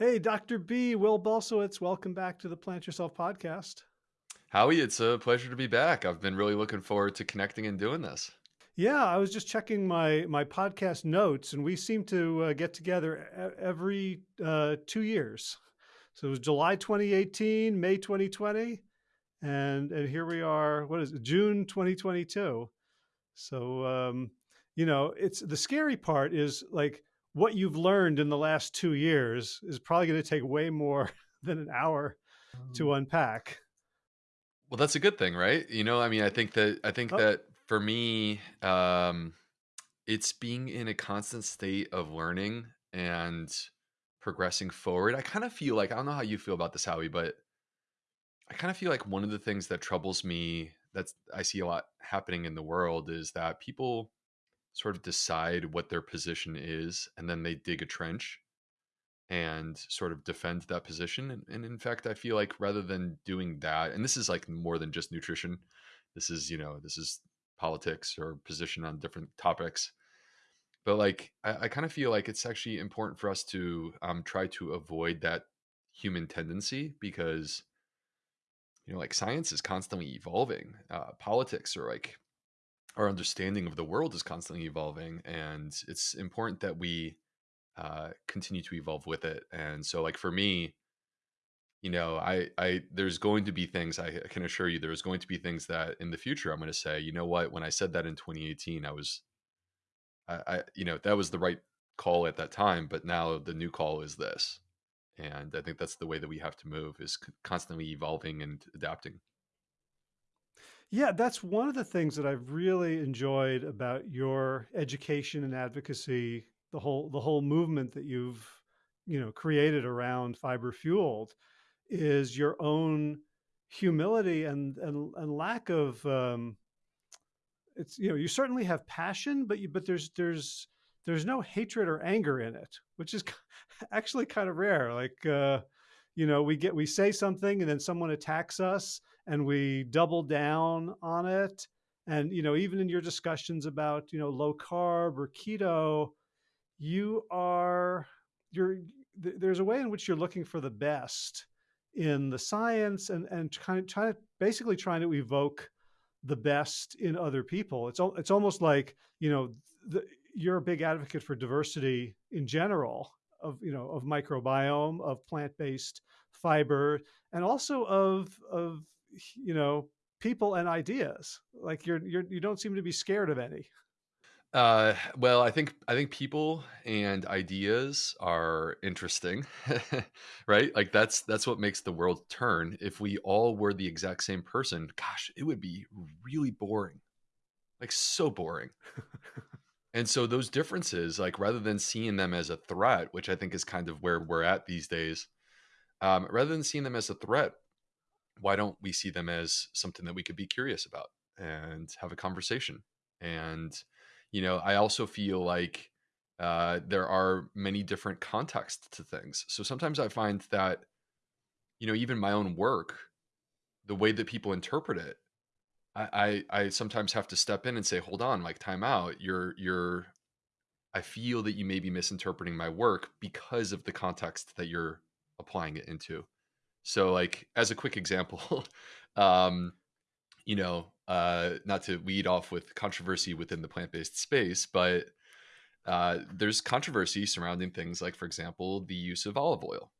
Hey, Dr. B, Will Bulsiewicz, welcome back to the Plant Yourself podcast. Howie, it's a pleasure to be back. I've been really looking forward to connecting and doing this. Yeah, I was just checking my my podcast notes, and we seem to uh, get together every uh, two years. So it was July 2018, May 2020, and and here we are. What is it? June 2022. So um, you know, it's the scary part is like what you've learned in the last two years is probably going to take way more than an hour to mm. unpack. Well, that's a good thing, right? You know, I mean, I think that I think oh. that for me, um, it's being in a constant state of learning and progressing forward. I kind of feel like I don't know how you feel about this, Howie, but I kind of feel like one of the things that troubles me that's I see a lot happening in the world is that people sort of decide what their position is and then they dig a trench and sort of defend that position and, and, in fact i feel like rather than doing that and this is like more than just nutrition this is you know this is politics or position on different topics but like i, I kind of feel like it's actually important for us to um, try to avoid that human tendency because you know like science is constantly evolving uh, politics are like our understanding of the world is constantly evolving and it's important that we uh, continue to evolve with it and so like for me you know i i there's going to be things i can assure you there's going to be things that in the future i'm going to say you know what? When i said that in 2018 i was I, I you know that was the right call at that time but now the new call is this. And i think that's the way that we have to move is constantly evolving and adapting yeah, that's one of the things that I've really enjoyed about your education and advocacy, the whole the whole movement that you've, you know, created around fiber fueled is your own humility and and, and lack of um, it's you know you certainly have passion but you but there's there's there's no hatred or anger in it which is actually kind of rare. Like uh, you know we get we say something and then someone attacks us and we double down on it. And, you know, even in your discussions about, you know, low carb or keto, you are, you're, there's a way in which you're looking for the best in the science and, and kind of trying to basically trying to evoke the best in other people. It's, it's almost like, you know, the, you're a big advocate for diversity in general of, you know, of microbiome, of plant-based fiber, and also of, of you know people and ideas like you're you're you don't seem to be scared of any. Uh well i think i think people and ideas are interesting right? Like that's that's what makes the world turn. If we all were the exact same person gosh it would be really boring like so boring. And so those differences like rather than seeing them as a threat which i think is kind of where we're at these days um, rather than seeing them as a threat why don't we see them as something that we could be curious about and have a conversation? And, you know, I also feel like uh, there are many different contexts to things. So sometimes I find that, you know, even my own work, the way that people interpret it, I, I, I sometimes have to step in and say, hold on, like time out. You're, you're, I feel that you may be misinterpreting my work because of the context that you're applying it into. So, like as a quick example, um, you know, uh, not to weed off with controversy within the plant-based space, but uh, there's controversy surrounding things like, for example, the use of olive oil,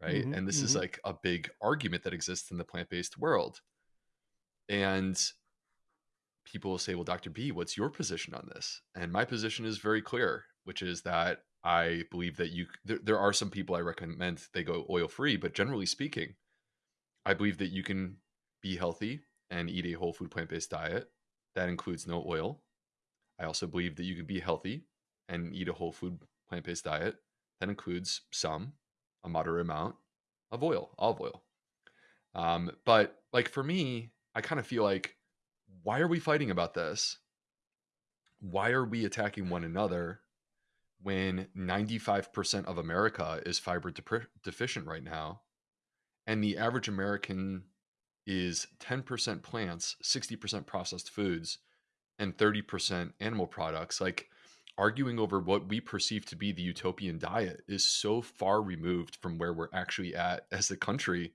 right? Mm-hmm, and this mm-hmm. is like a big argument that exists in the plant-based world. And people will say, "Well, Dr. B, what's your position on this?" And my position is very clear, which is that I believe that you there, there are some people I recommend they go oil free, but generally speaking, I believe that you can be healthy and eat a whole food plant based diet that includes no oil. I also believe that you can be healthy and eat a whole food plant based diet that includes some, a moderate amount of oil, olive oil. Um, but like for me, I kind of feel like, why are we fighting about this? Why are we attacking one another? When 95% of America is fiber de- deficient right now, and the average American is 10% plants, 60% processed foods, and 30% animal products. Like, arguing over what we perceive to be the utopian diet is so far removed from where we're actually at as a country.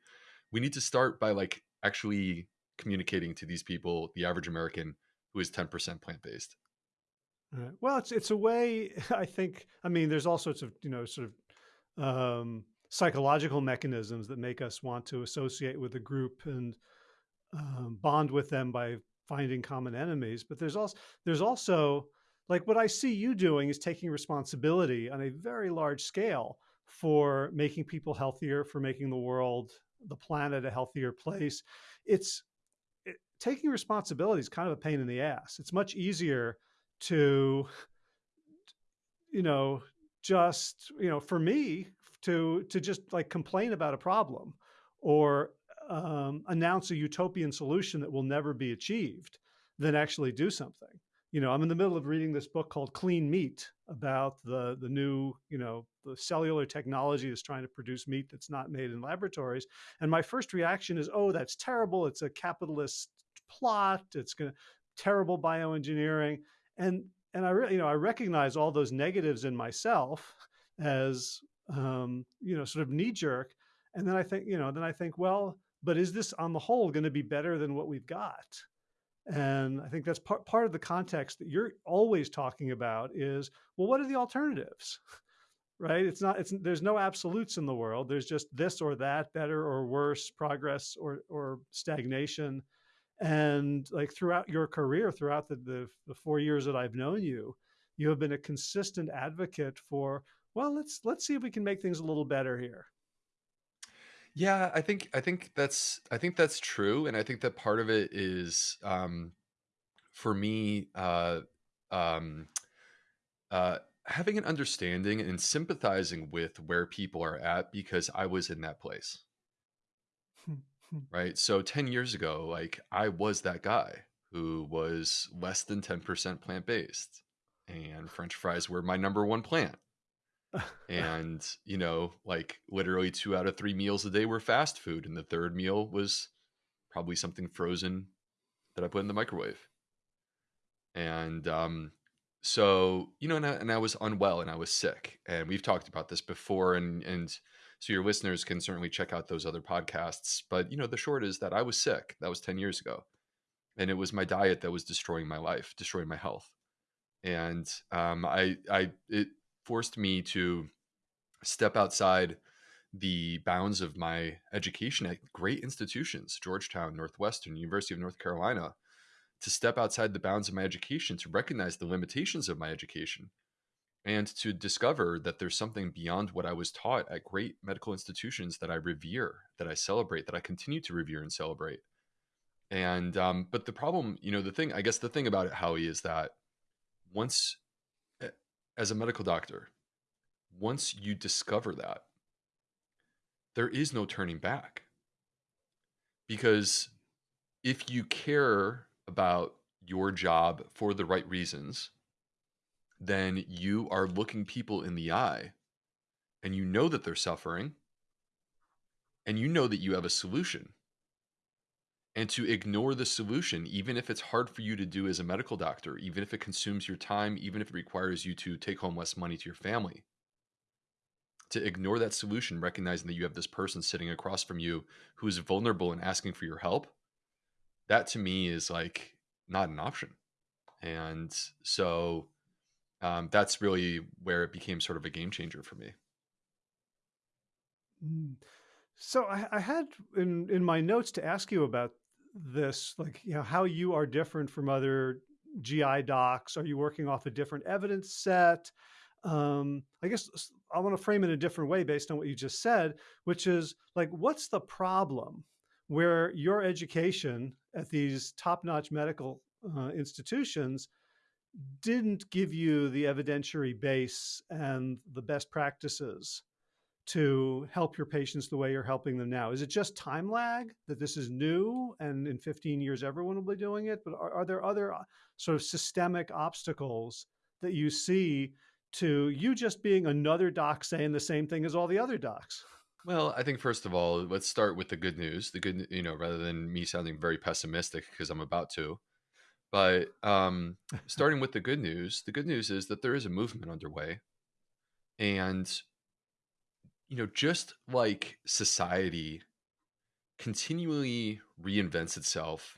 We need to start by like actually communicating to these people, the average American who is 10% plant based. Right. Well, it's it's a way. I think. I mean, there's all sorts of you know sort of um, psychological mechanisms that make us want to associate with a group and um, bond with them by finding common enemies. But there's also there's also like what I see you doing is taking responsibility on a very large scale for making people healthier, for making the world, the planet a healthier place. It's it, taking responsibility is kind of a pain in the ass. It's much easier to, you know, just, you know, for me to, to just like complain about a problem or um, announce a utopian solution that will never be achieved than actually do something. You know, I'm in the middle of reading this book called Clean Meat about the the new, you know, the cellular technology that's trying to produce meat that's not made in laboratories. And my first reaction is, oh, that's terrible. It's a capitalist plot. It's going to terrible bioengineering and and I really, you know, I recognize all those negatives in myself as um, you know, sort of knee jerk. And then I think, you know, then I think, well, but is this on the whole going to be better than what we've got? And I think that's part part of the context that you're always talking about is, well, what are the alternatives? right? It's not, it's, there's no absolutes in the world. There's just this or that, better or worse, progress or, or stagnation and like throughout your career throughout the, the, the four years that i've known you you have been a consistent advocate for well let's let's see if we can make things a little better here Yeah, I think I think that's I think that's true, and I think that part of it is um, for me uh, um, uh, having an understanding and sympathizing with where people are at because I was in that place. Right? So 10 years ago, like I was that guy who was less than 10% plant based, and French fries were my number one plant. And, you know, like literally two out of three meals a day were fast food, and the third meal was probably something frozen that I put in the microwave. And um, so, you know, and I, and I was unwell and I was sick, and we've talked about this before, and and so your listeners can certainly check out those other podcasts. But you know, the short is that I was sick. That was 10 years ago. And it was my diet that was destroying my life, destroying my health. And um, I I it forced me to step outside the bounds of my education at great institutions, Georgetown, Northwestern, University of North Carolina, to step outside the bounds of my education, to recognize the limitations of my education, and to discover that there's something beyond what I was taught at great medical institutions that I revere, that I celebrate, that I continue to revere and celebrate. And um, but the problem, you know, the thing, I guess the thing about it, Howie, is that once, as a medical doctor, once you discover that, there is no turning back. Because if you care about your job for the right reasons, then you are looking people in the eye and you know that they're suffering and you know that you have a solution. And to ignore the solution, even if it's hard for you to do as a medical doctor, even if it consumes your time, even if it requires you to take home less money to your family, to ignore that solution, recognizing that you have this person sitting across from you who is vulnerable and asking for your help, that to me is like not an option. And so um, that's really where it became sort of a game changer for me. Mm. So I, I had in in my notes to ask you about this, like you know how you are different from other GI docs. Are you working off a different evidence set? Um, I guess I want to frame it a different way based on what you just said, which is like, what's the problem where your education at these top-notch medical uh, institutions didn't give you the evidentiary base and the best practices to help your patients the way you're helping them now? Is it just time lag that this is new and in 15 years everyone will be doing it? But are, are there other uh, sort of systemic obstacles that you see to you just being another doc saying the same thing as all the other docs? Well, I think first of all, let's start with the good news. The good, you know, rather than me sounding very pessimistic because I'm about to. But um, starting with the good news, the good news is that there is a movement underway. And, you know, just like society continually reinvents itself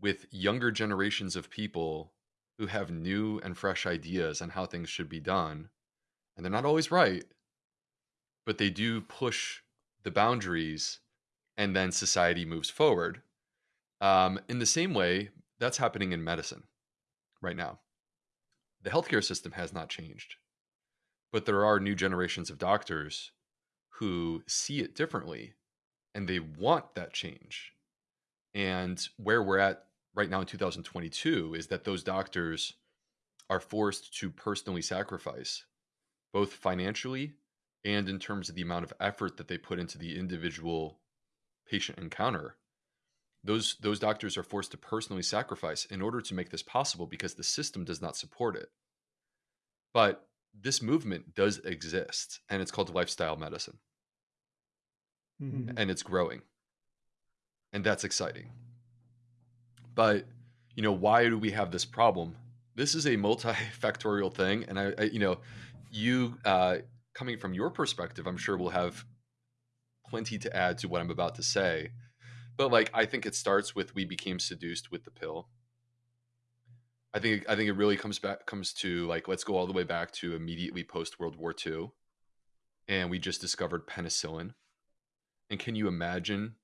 with younger generations of people who have new and fresh ideas on how things should be done. And they're not always right, but they do push the boundaries and then society moves forward. Um, in the same way, that's happening in medicine right now. The healthcare system has not changed, but there are new generations of doctors who see it differently and they want that change. And where we're at right now in 2022 is that those doctors are forced to personally sacrifice both financially and in terms of the amount of effort that they put into the individual patient encounter those those doctors are forced to personally sacrifice in order to make this possible because the system does not support it. But this movement does exist and it's called lifestyle medicine. Mhm. and it's growing. And that's exciting. But you know why do we have this problem? This is a multifactorial thing and i, I you know you uh, coming from your perspective i'm sure we'll have plenty to add to what i'm about to say but like i think it starts with we became seduced with the pill. I think i think it really comes back comes to like let's go all the way back to immediately post world war ii and we just discovered penicillin. And can you imagine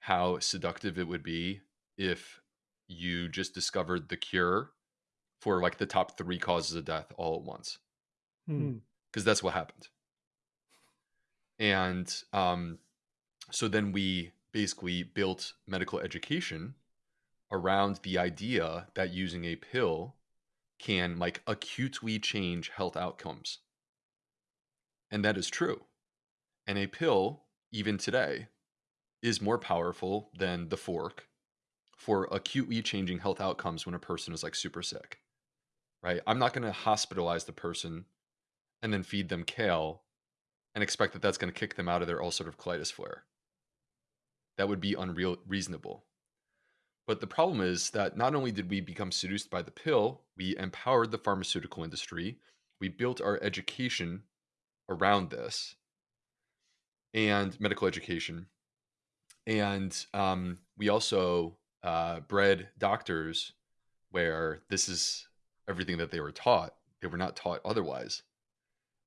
how seductive it would be if you just discovered the cure for like the top three causes of death all at once? Hmm. because that's what happened. And um, so then we basically built medical education around the idea that using a pill can like acutely change health outcomes. And that is true. And a pill even today is more powerful than the fork for acutely changing health outcomes when a person is like super sick right? I'm not going to hospitalize the person and then feed them kale and expect that that's going to kick them out of their ulcerative colitis flare that would be unreal reasonable. But the problem is that not only did we become seduced by the pill we empowered the pharmaceutical industry. We built our education around this and medical education. And um, we also uh, bred doctors where this is everything that they were taught. They were not taught otherwise.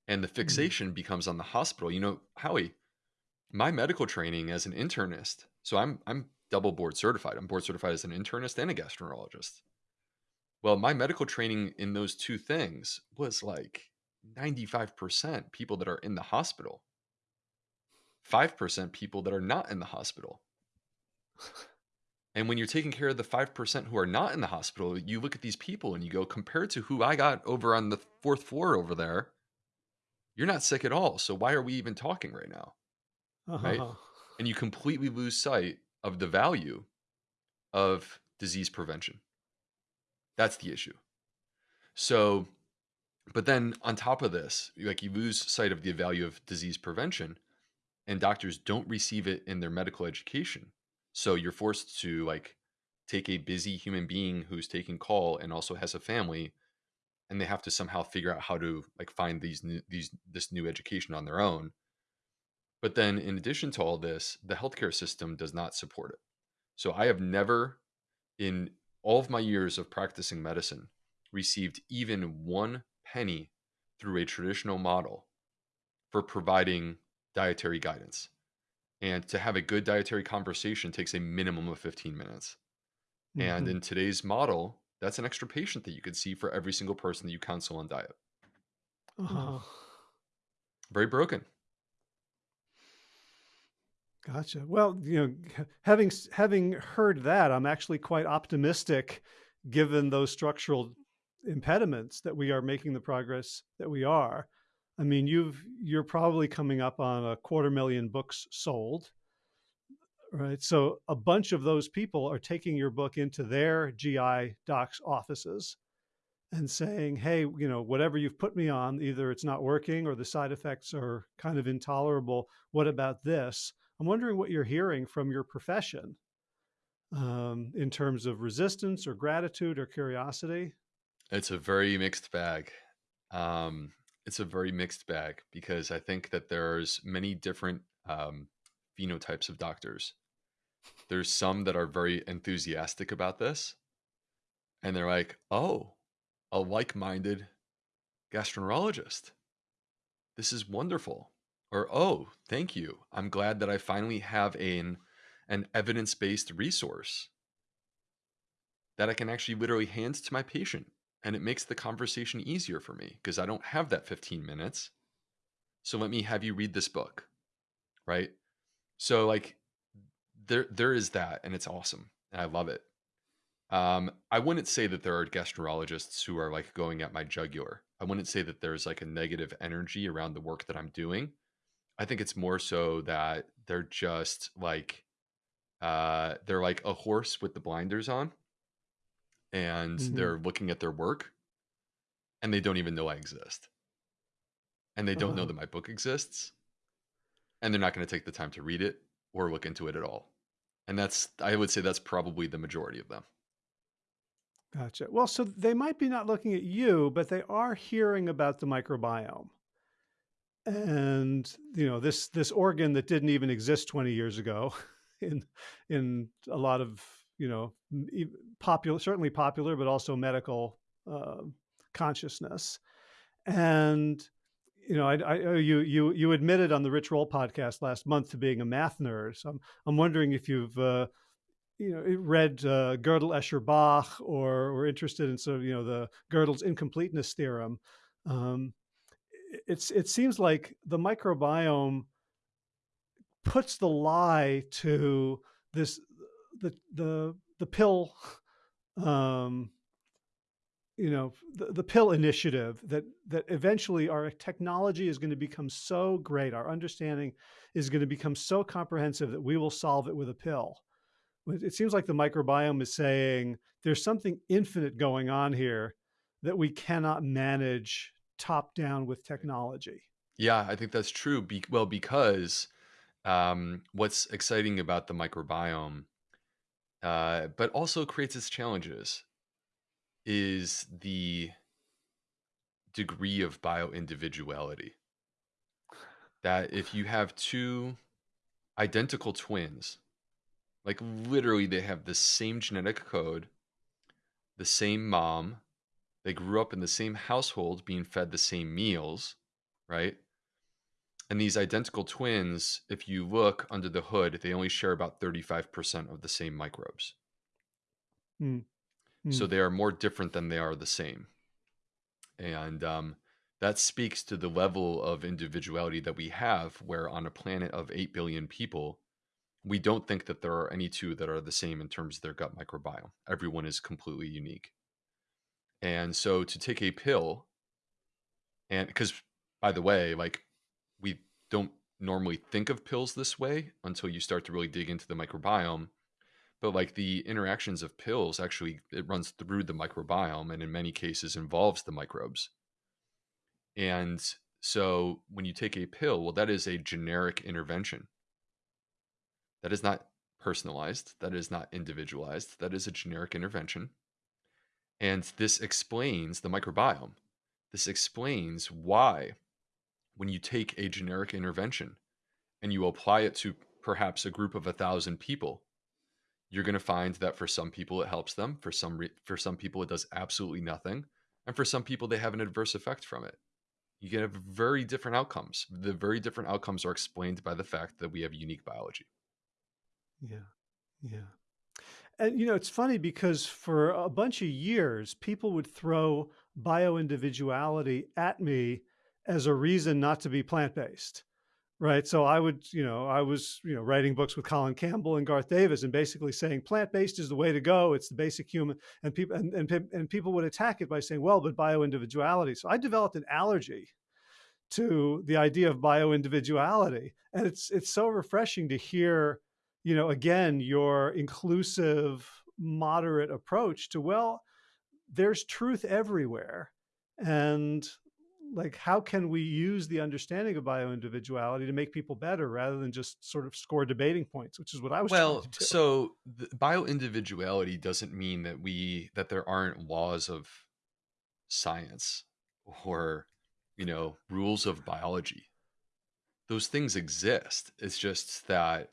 And the Hmm. fixation becomes on the hospital. You know howie my medical training as an internist so i'm i'm double board certified. I'm board certified as an internist and a gastroenterologist. Well my medical training in those two things was like 95% people that are in the hospital. 5% people that are not in the hospital. And when you're taking care of the 5% who are not in the hospital you look at these people and you go compared to who i got over on the fourth floor over there you're not sick at all so why are we even talking right now Right. Uh-huh. and you completely lose sight of the value of disease prevention. That's the issue. So, but then on top of this, like you lose sight of the value of disease prevention, and doctors don't receive it in their medical education. So you're forced to like take a busy human being who's taking call and also has a family, and they have to somehow figure out how to like find these new, these this new education on their own. But then, in addition to all this, the healthcare system does not support it. So I have never, in all of my years of practicing medicine, received even one penny through a traditional model for providing dietary guidance. And to have a good dietary conversation takes a minimum of 15 minutes. And Mhm. in today's model, that's an extra patient that you could see for every single person that you counsel on diet. Uh-huh. Very broken. Gotcha. Well, you know, having having heard that, I'm actually quite optimistic, given those structural impediments that we are making the progress that we are. I mean, you've you're probably coming up on a quarter million books sold, right? So a bunch of those people are taking your book into their GI docs offices and saying, "Hey, you know, whatever you've put me on, either it's not working or the side effects are kind of intolerable. What about this?" I'm wondering what you're hearing from your profession um, in terms of resistance or gratitude or curiosity? It's a very mixed bag. Um, it's a very mixed bag because I think that there's many different um, phenotypes of doctors. There's some that are very enthusiastic about this, and they're like, "Oh, a like-minded gastroenterologist. This is wonderful." Or, "Oh, thank you. I'm glad that I finally have an an evidence-based resource that I can actually literally hand to my patient and it makes the conversation easier for me because I don't have that 15 minutes. So let me have you read this book. Right? So like there there is that and it's awesome. And I love it. Um, I wouldn't say that there are gastroenterologists who are like going at my jugular. I wouldn't say that there's like a negative energy around the work that I'm doing. I think it's more so that they're just like uh they're like a horse with the blinders on and hmm they're looking at their work and they don't even know I exist. And they don't know Uh, that my book exists and they're not going to take the time to read it or look into it at all. And that's I would say that's probably the majority of them. gotcha. Well, so they might be not looking at you, but they are hearing about the microbiome. And you know this this organ that didn't even exist 20 years ago in in a lot of you know popular certainly popular but also medical uh, consciousness. And you know I, I oh, you you you admitted on the Rich Roll podcast last month to being a math nerd. So I'm I'm wondering if you've uh, you know read uh, Gödel Escher Bach or or interested in sort of you know the Gödel's incompleteness theorem. Um, it's it seems like the microbiome puts the lie to this the the the pill um you know the, the pill initiative that that eventually our technology is going to become so great our understanding is going to become so comprehensive that we will solve it with a pill. It it seems like the microbiome is saying there's something infinite going on here that we cannot manage top down with technology Yeah, I think that's true. Be- well, because um, what's exciting about the microbiome, uh, but also creates its challenges, is the degree of bioindividuality. That if you have two identical twins, like literally they have the same genetic code, the same mom, they grew up in the same household being fed the same meals, right? And these identical twins, if you look under the hood, they only share about 35% of the same microbes. Mm, So mm, they are more different than they are the same. And um, that speaks to the level of individuality that we have, where on a planet of 8 billion people, we don't think that there are any two that are the same in terms of their gut microbiome. Everyone is completely unique. And so to take a pill, and because by the way, like we don't normally think of pills this way until you start to really dig into the microbiome. But like the interactions of pills actually, it runs through the microbiome and in many cases involves the microbes. And so when you take a pill, well, that is a generic intervention. That is not personalized. That is not individualized. That is a generic intervention. And this explains the microbiome. This explains why, when you take a generic intervention and you apply it to perhaps a group of a thousand people, you're going to find that for some people it helps them. For some for some people it does absolutely nothing, and for some people they have an adverse effect from it. You get very different outcomes. The very different outcomes are explained by the fact that we have unique biology. yeah yeah And you know, it's funny because for a bunch of years, people would throw bioindividuality at me as a reason not to be plant-based. Right. So I would, you know, I was, you know, writing books with Colin Campbell and Garth Davis and basically saying plant-based is the way to go. It's the basic human and people and, and, and people would attack it by saying, well, but bioindividuality. So I developed an allergy to the idea of bioindividuality. And it's it's so refreshing to hear, you know, again, your inclusive, moderate approach to, well, there's truth everywhere. And like how can we use the understanding of bioindividuality to make people better rather than just sort of score debating points, which is what I was Well, so bioindividuality doesn't mean that we that there aren't laws of science or you know rules of biology. Those things exist. It's just that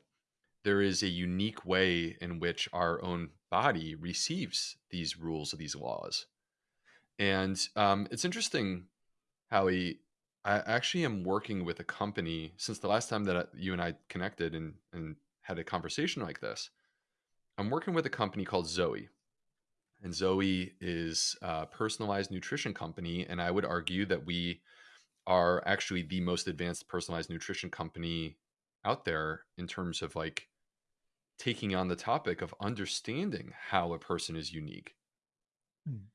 there is a unique way in which our own body receives these rules of these laws. And um, it's interesting how he, I actually am working with a company since the last time that you and I connected and, and had a conversation like this. I'm working with a company called Zoe. And Zoe is a personalized nutrition company. And I would argue that we are actually the most advanced personalized nutrition company out there in terms of like taking on the topic of understanding how a person is unique. Mm,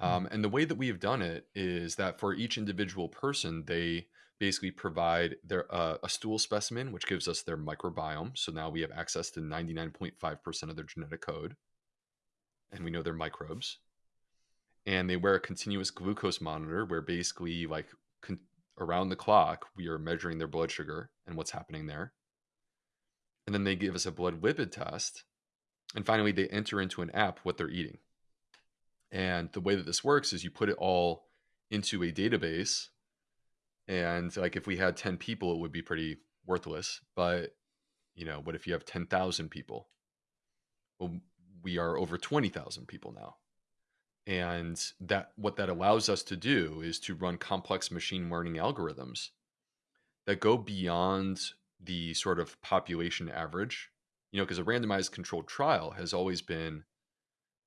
Um, and the way that we have done it is that for each individual person, they basically provide their uh, a stool specimen, which gives us their microbiome. So now we have access to 99.5% of their genetic code, and we know their microbes. And they wear a continuous glucose monitor, where basically, like con- around the clock, we are measuring their blood sugar and what's happening there. And then they give us a blood lipid test, and finally, they enter into an app what they're eating. And the way that this works is you put it all into a database. And like if we had 10 people, it would be pretty worthless. But, you know, what if you have 10,000 people? Well, we are over 20,000 people now. And that what that allows us to do is to run complex machine learning algorithms that go beyond the sort of population average. You know, because a randomized controlled trial has always been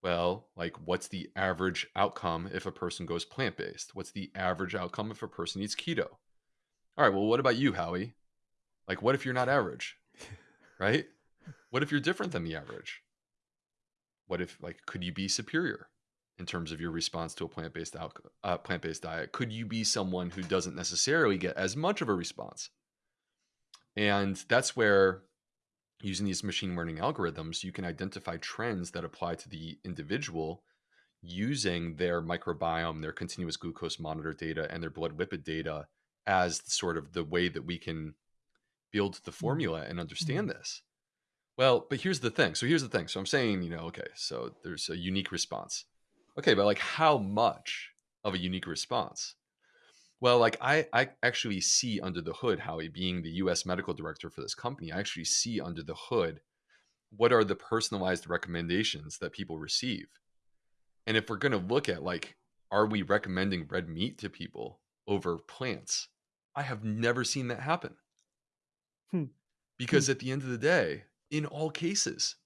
well, like what's the average outcome if a person goes plant based? What's the average outcome if a person eats keto? All right, well, what about you, Howie? Like, what if you're not average, right? What if you're different than the average? What if, like, could you be superior in terms of your response to a plant based out, uh, plant based diet? Could you be someone who doesn't necessarily get as much of a response? And that's where using these machine learning algorithms, you can identify trends that apply to the individual using their microbiome, their continuous glucose monitor data, and their blood lipid data as sort of the way that we can build the mm, formula and understand this. Well, but here's the thing. So here's the thing. So I'm saying, you know, okay, so there's a unique response. Okay, but like how much of a unique response? Well, like I, I actually see under the hood, Howie, being the US medical director for this company, I actually see under the hood what are the personalized recommendations that people receive. And if we're going to look at like, are we recommending red meat to people over plants? I have never seen that happen hmm, hmm, because at the end of the day, in all cases,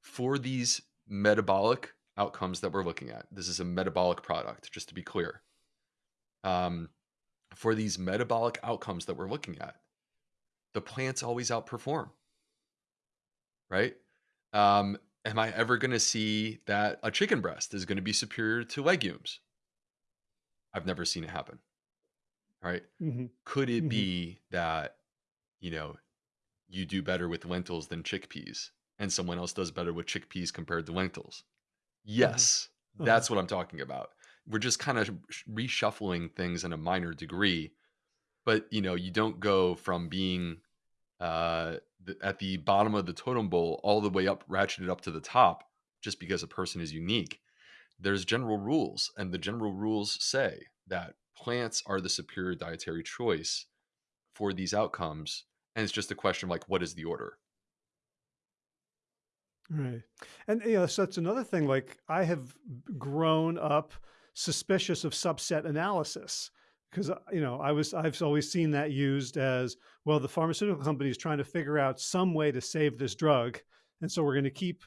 for these metabolic outcomes that we're looking at, this is a metabolic product, just to be clear. Um, for these metabolic outcomes that we're looking at, the plants always outperform, right? Um, am I ever going to see that a chicken breast is going to be superior to legumes? I've never seen it happen, right? mhm, Could it mhm, be that, you know, you do better with lentils than chickpeas and someone else does better with chickpeas compared to lentils? uh-huh, Yes, uh-huh, that's what I'm talking about. We're just kind of reshuffling things in a minor degree, but you know, you don't go from being uh, at the bottom of the totem pole all the way up, ratcheted up to the top, just because a person is unique. There's general rules, and the general rules say that plants are the superior dietary choice for these outcomes. And it's just a question of like, what is the order? right. And you know, so that's another thing. Like I have grown up suspicious of subset analysis because you know I was I've always seen that used as well. The pharmaceutical company is trying to figure out some way to save this drug, and so we're going to keep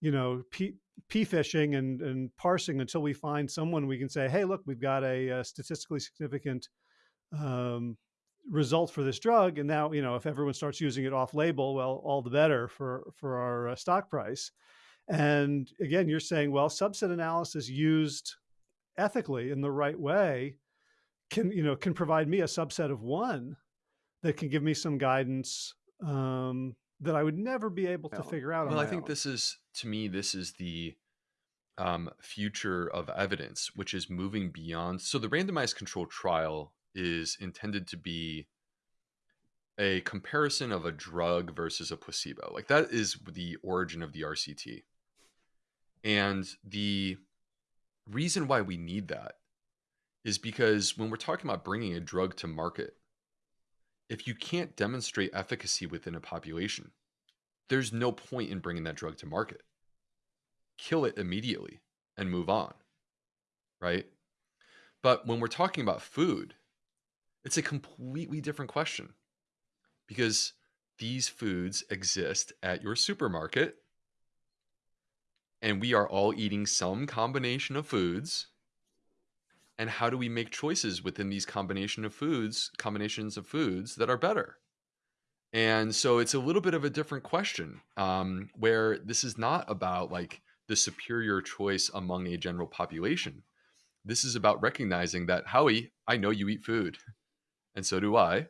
you know p p fishing and and parsing until we find someone we can say, hey, look, we've got a, a statistically significant um, result for this drug. And now, you know, if everyone starts using it off label, well, all the better for, for our uh, stock price. And again, you're saying, well, subset analysis used ethically in the right way can, you know, can provide me a subset of one that can give me some guidance um, that I would never be able to figure out on well, I think own. this is to me, this is the um, future of evidence, which is moving beyond. So the randomized control trial is intended to be a comparison of a drug versus a placebo. Like that is the origin of the RCT. And the reason why we need that is because when we're talking about bringing a drug to market, if you can't demonstrate efficacy within a population, there's no point in bringing that drug to market. Kill it immediately and move on. Right? But when we're talking about food, it's a completely different question because these foods exist at your supermarket and we are all eating some combination of foods. And how do we make choices within these combination of foods combinations of foods that are better? And so it's a little bit of a different question um, where this is not about like the superior choice among a general population. This is about recognizing that howie i know you eat food and so do i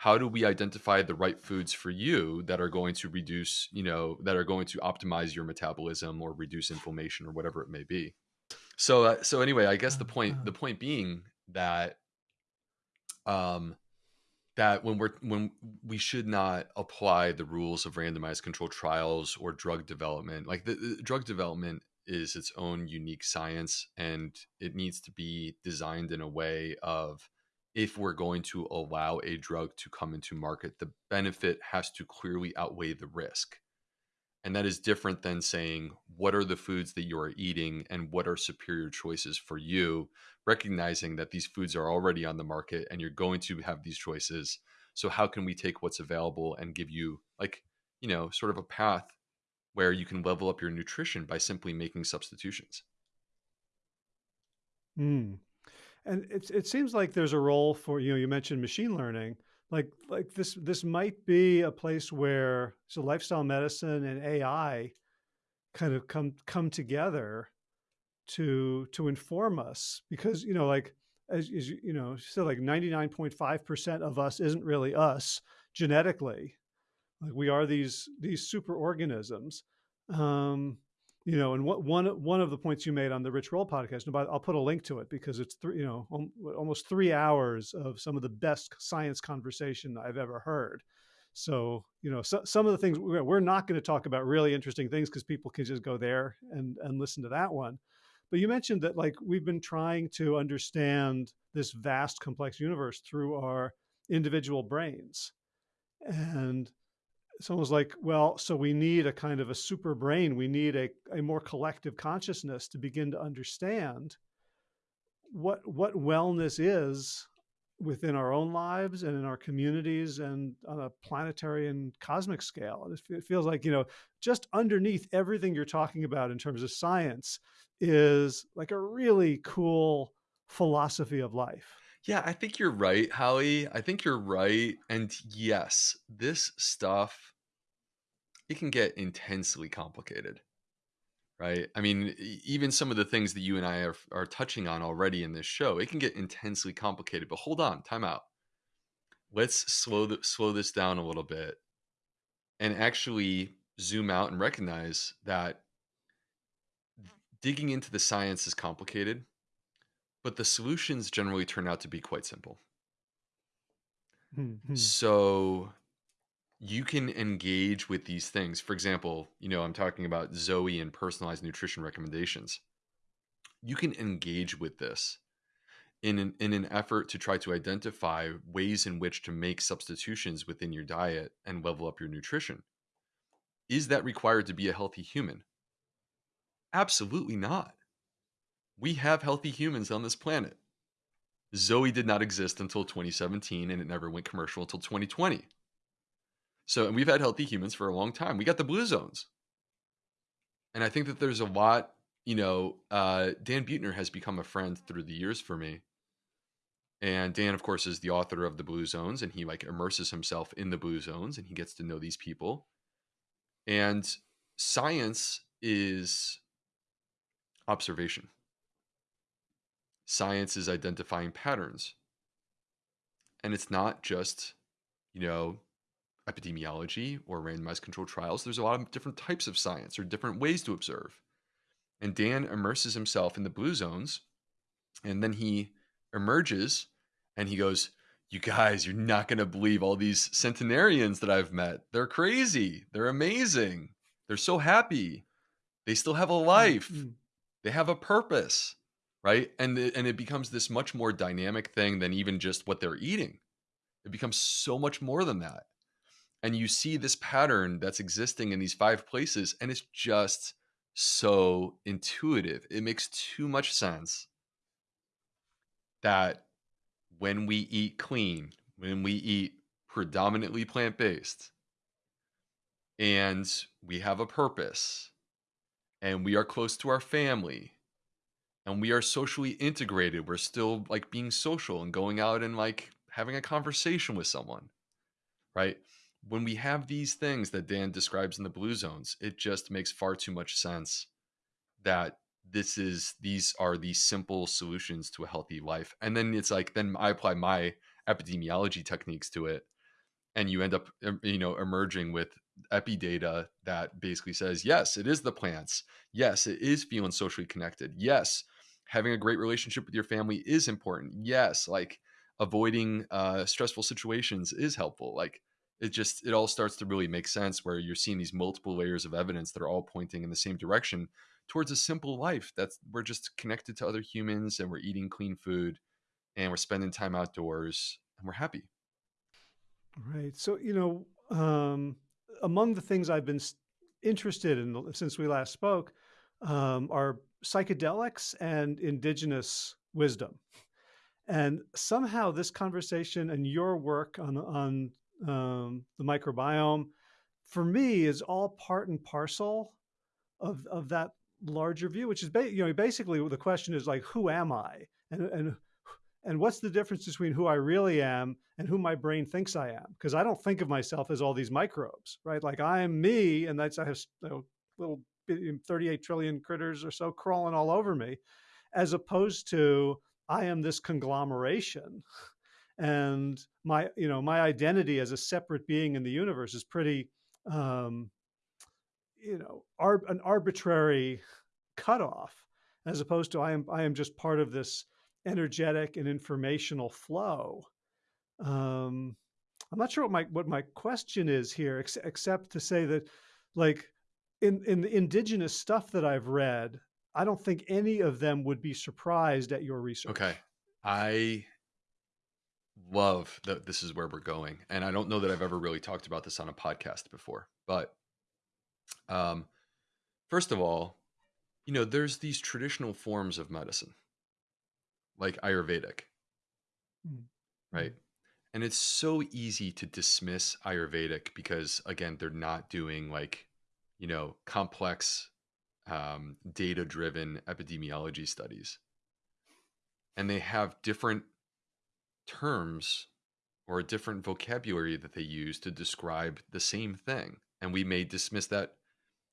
how do we identify the right foods for you that are going to reduce you know that are going to optimize your metabolism or reduce inflammation or whatever it may be? So uh, so anyway i guess the point the point being that um that when we're when we should not apply the rules of randomized controlled trials or drug development like the, the drug development is its own unique science and it needs to be designed in a way of if we're going to allow a drug to come into market, the benefit has to clearly outweigh the risk. And that is different than saying, what are the foods that you are eating and what are superior choices for you, recognizing that these foods are already on the market and you're going to have these choices. So, how can we take what's available and give you, like, you know, sort of a path where you can level up your nutrition by simply making substitutions? Mm. And it it seems like there's a role for, you know, you mentioned machine learning. Like like this this might be a place where so lifestyle medicine and AI kind of come come together to to inform us. Because you know like as, as you know still like 99.5% of us isn't really us genetically. Like we are these these super organisms. Um you know, and what one one of the points you made on the Rich Roll podcast, and I'll put a link to it because it's three, you know, um, almost three hours of some of the best science conversation I've ever heard. So, you know, so, some of the things we're not going to talk about really interesting things because people can just go there and and listen to that one. But you mentioned that like we've been trying to understand this vast, complex universe through our individual brains, and someone's like, well, so we need a kind of a super brain. We need a, a more collective consciousness to begin to understand what what wellness is within our own lives and in our communities and on a planetary and cosmic scale. It feels like, you know, just underneath everything you're talking about in terms of science is like a really cool philosophy of life. Yeah, I think you're right, Howie. I think you're right. And yes, this stuff, it can get intensely complicated, right? I mean, even some of the things that you and I are, are touching on already in this show, it can get intensely complicated. But hold on, time out. Let's slow the, slow this down a little bit and actually zoom out and recognize that digging into the science is complicated but the solutions generally turn out to be quite simple. Mm-hmm. So you can engage with these things. For example, you know, I'm talking about Zoe and personalized nutrition recommendations. You can engage with this in an, in an effort to try to identify ways in which to make substitutions within your diet and level up your nutrition. Is that required to be a healthy human? Absolutely not we have healthy humans on this planet. Zoe did not exist until 2017 and it never went commercial until 2020. So, and we've had healthy humans for a long time. We got the blue zones. And I think that there's a lot, you know, uh, Dan Buettner has become a friend through the years for me. And Dan, of course, is the author of the Blue Zones, and he like immerses himself in the Blue Zones and he gets to know these people. And science is observation science is identifying patterns. And it's not just, you know, epidemiology or randomized controlled trials. There's a lot of different types of science or different ways to observe. And Dan immerses himself in the blue zones and then he emerges and he goes, You guys, you're not going to believe all these centenarians that I've met. They're crazy. They're amazing. They're so happy. They still have a Mm, life. They have a purpose, right? And it, and it becomes this much more dynamic thing than even just what they're eating. It becomes so much more than that. And you see this pattern that's existing in these five places and it's just so intuitive. It makes too much sense that when we eat clean, when we eat predominantly plant based, and we have a purpose, and we are close to our family, and we are socially integrated, we're still like being social and going out and like having a conversation with someone, right? When we have these things that Dan describes in the blue zones, it just makes far too much sense that this is these are the simple solutions to a healthy life. And then it's like then i apply my epidemiology techniques to it and you end up you know emerging with epi data that basically says yes it is the plants. Yes it is feeling socially connected. Yes having a great relationship with your family is important yes like avoiding uh, stressful situations is helpful like it just it all starts to really make sense where you're seeing these multiple layers of evidence that are all pointing in the same direction towards a simple life that's we're just connected to other humans and we're eating clean food and we're spending time outdoors and we're happy Right. So, you know, um, among the things I've been interested in since we last spoke um, are psychedelics and indigenous wisdom. And somehow this conversation and your work on on um, the microbiome, for me, is all part and parcel of of that larger view. Which is, you know, basically the question is like, who am I, and and and what's the difference between who I really am and who my brain thinks I am? Because I don't think of myself as all these microbes, right? Like I am me, and that's I have you know, little 38 trillion critters or so crawling all over me, as opposed to I am this conglomeration and my you know my identity as a separate being in the universe is pretty um, you know an arbitrary cutoff as opposed to I am I am just part of this energetic and informational flow. Um, I'm not sure what my what my question is here, ex- except to say that like in in the indigenous stuff that I've read, I don't think any of them would be surprised at your research. okay. I love that this is where we're going and i don't know that i've ever really talked about this on a podcast before but um first of all you know there's these traditional forms of medicine like ayurvedic. Mm, right? And it's so easy to dismiss ayurvedic because again they're not doing like you know complex um, data driven epidemiology studies. And they have different terms or a different vocabulary that they use to describe the same thing. And we may dismiss that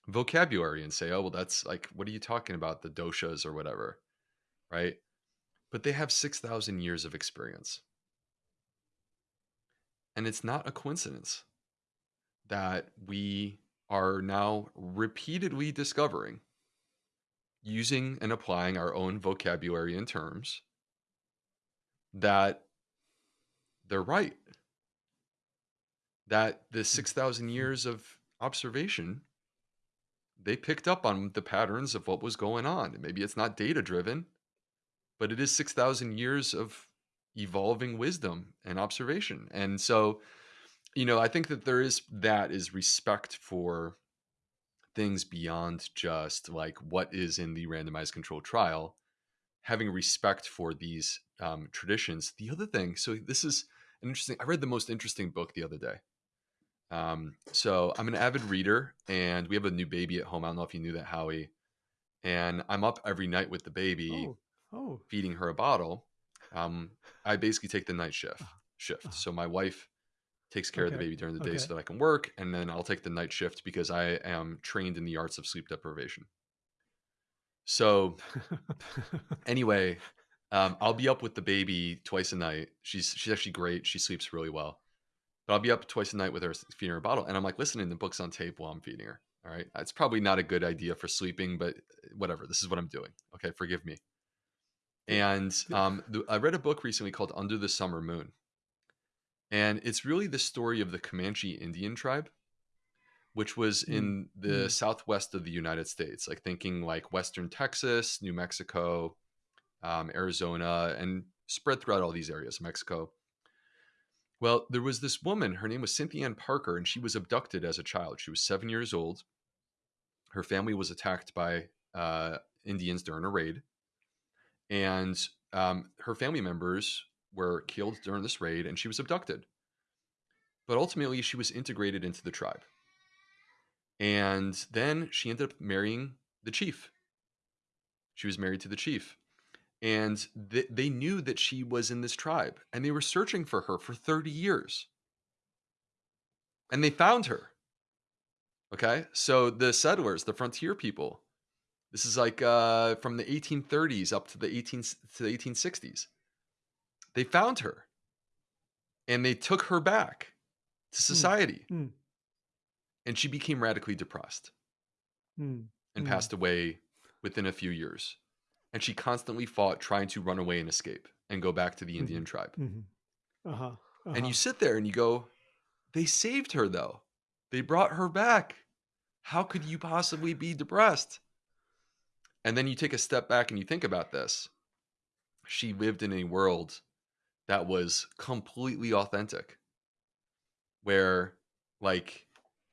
vocabulary and say oh well that's like what are you talking about? The doshas or whatever right? But they have 6000 years of experience. And it's not a coincidence that we are now repeatedly discovering using and applying our own vocabulary and terms that they're right. That the mm, 6000 mm. years of observation they picked up on the patterns of what was going on. Maybe it's not data driven but it is 6000 years of evolving wisdom and observation. And so you know i think that there is that is respect for things beyond just like what is in the randomized controlled trial having respect for these um, traditions. The other thing so this is an interesting i read the most interesting book the other day. Um, so i'm an avid reader and we have a new baby at home. I don't know if you knew that howie. And i'm up every night with the baby Oh, oh, feeding her a bottle. Um, i basically take the night shift uh, shift. uh, so my wife takes care of the baby during the day okay. so that I can work, and then I'll take the night shift because I am trained in the arts of sleep deprivation. So anyway, um, I'll be up with the baby twice a night. She's she's actually great. She sleeps really well. But I'll be up twice a night with her feeding her a bottle, and I'm like listening to books on tape while I'm feeding her. All right. It's probably not a good idea for sleeping, but uh, whatever. This is what I'm doing. Okay. Forgive me. And um, the, I read a book recently called Under the Summer Moon. And it's really the story of the Comanche Indian tribe, which was Mm, in the mm, southwest of the United States, like thinking like Western Texas, New Mexico, um, Arizona, and spread throughout all these areas, Mexico. Well, there was this woman, her name was Cynthia Ann Parker, and she was abducted as a child. She was seven years old. Her family was attacked by uh, Indians during a raid, and um, her family members were killed during this raid, and she was abducted. But ultimately, she was integrated into the tribe. And then she ended up marrying the chief. She was married to the chief. And th- they knew that she was in this tribe, and they were searching for her for 30 years. And they found her. Okay. So the settlers, the frontier people, this is like uh, from the 1830s up to the 18 to the 1860s. They found her and they took her back to mm, society mm, and she became radically depressed mm, and mm, passed away within a few years. And she constantly fought trying to run away and escape and go back to the Indian tribe. mhm. Uh-huh. And you Uh-huh. sit there and you go, they saved her though. They brought her back. How could you possibly be depressed? And then you take a step back and you think about this. She lived in a world that was completely authentic, where like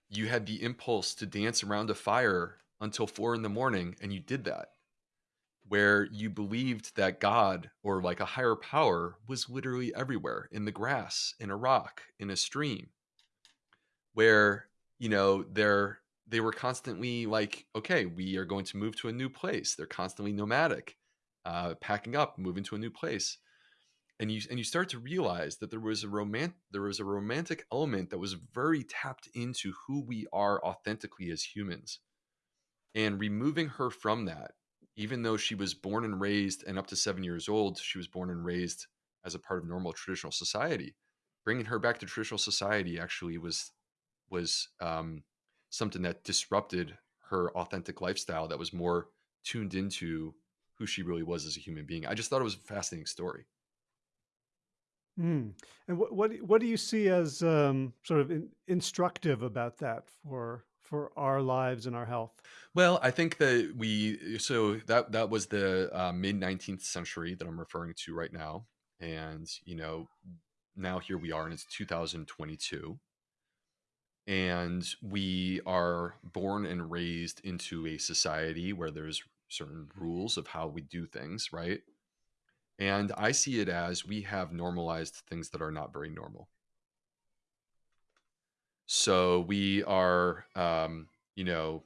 you had the impulse to dance around a fire until four in the morning, and you did that. Where you believed that God or like a higher power was literally everywhere in the grass, in a rock, in a stream, where you know they're they were constantly like okay we are going to move to a new place. They're constantly nomadic uh, packing up moving to a new place and you and you start to realize that there was a romantic there was a romantic element that was very tapped into who we are authentically as humans and removing her from that even though she was born and raised and up to 7 years old she was born and raised as a part of normal traditional society bringing her back to traditional society actually was was um, something that disrupted her authentic lifestyle that was more tuned into who she really was as a human being. I just thought it was a fascinating story. Mm. And what what do- what do you see as um, sort of in, instructive about that for for our lives and our health? Well, I think that we so that that was the uh, mid 19th century that I'm referring to right now, and you know now here we are and it's 2022 and we are born and raised into a society where there's certain rules of how we do things, right? And I see it as we have normalized things that are not very normal. So we are, um, you know,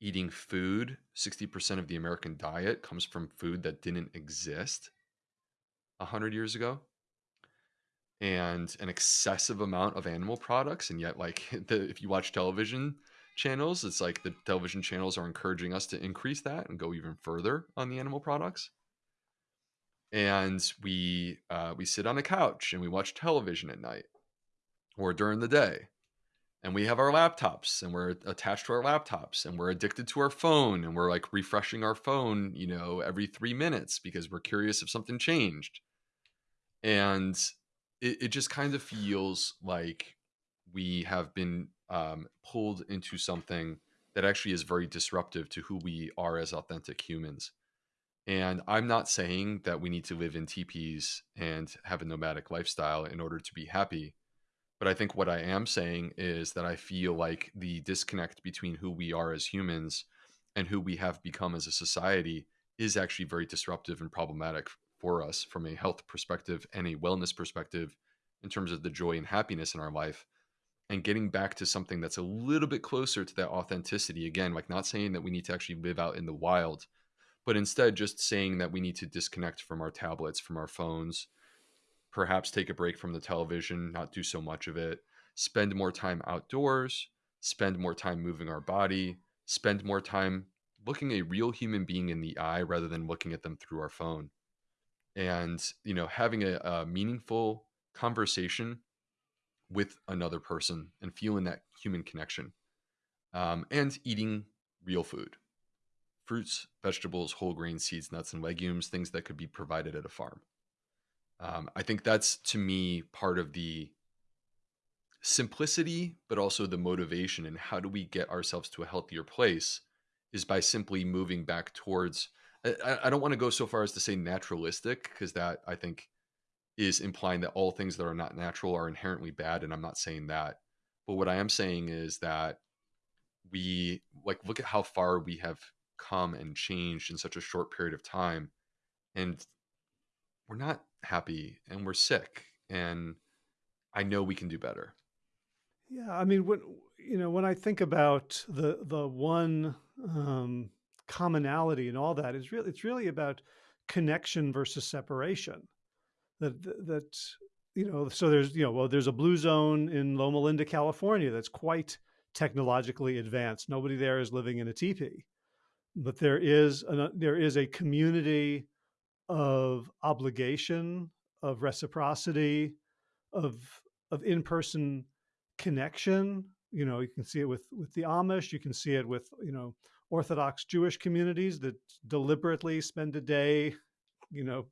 eating food. 60% of the American diet comes from food that didn't exist 100 years ago. and an excessive amount of animal products and yet like the, if you watch television channels it's like the television channels are encouraging us to increase that and go even further on the animal products and we uh, we sit on a couch and we watch television at night or during the day and we have our laptops and we're attached to our laptops and we're addicted to our phone and we're like refreshing our phone you know every three minutes because we're curious if something changed and it, it just kind of feels like we have been um, pulled into something that actually is very disruptive to who we are as authentic humans. And I'm not saying that we need to live in teepees and have a nomadic lifestyle in order to be happy. But I think what I am saying is that I feel like the disconnect between who we are as humans and who we have become as a society is actually very disruptive and problematic for us from a health perspective and a wellness perspective in terms of the joy and happiness in our life and getting back to something that's a little bit closer to that authenticity again like not saying that we need to actually live out in the wild but instead just saying that we need to disconnect from our tablets from our phones perhaps take a break from the television, not do so much of it, spend more time outdoors, spend more time moving our body, spend more time looking a real human being in the eye rather than looking at them through our phone. And, you know, having a, a meaningful conversation with another person and feeling that human connection. um, and eating real food fruits, vegetables, whole grain, seeds, nuts, and legumes, things that could be provided at a farm. Um, I think that's to me part of the simplicity, but also the motivation and how do we get ourselves to a healthier place is by simply moving back towards. I, I don't want to go so far as to say naturalistic because that I think is implying that all things that are not natural are inherently bad, and I'm not saying that. But what I am saying is that we like look at how far we have come and changed in such a short period of time, and we're not happy and we're sick, and I know we can do better. Yeah, I mean, when you know, when I think about the the one um, commonality and all that is really it's really about connection versus separation. That that you know, so there's you know, well, there's a blue zone in Loma Linda, California, that's quite technologically advanced. Nobody there is living in a teepee, but there is an, there is a community of obligation, of reciprocity, of of in-person connection. You know, you can see it with with the Amish. You can see it with you know Orthodox Jewish communities that deliberately spend a day, you know,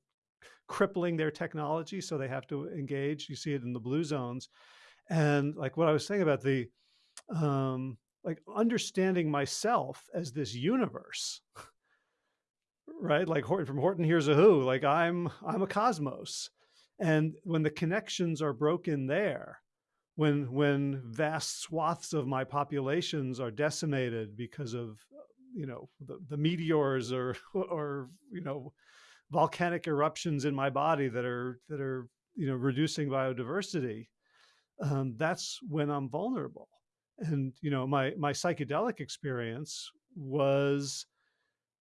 crippling their technology so they have to engage. You see it in the blue zones, and like what I was saying about the um, like understanding myself as this universe right? Like horton from horton hears a who like i'm i'm a cosmos. And when the connections are broken there when when vast swaths of my populations are decimated because of you know the, the meteors or or you know volcanic eruptions in my body that are that are you know reducing biodiversity um, that's when i'm vulnerable and you know my my psychedelic experience was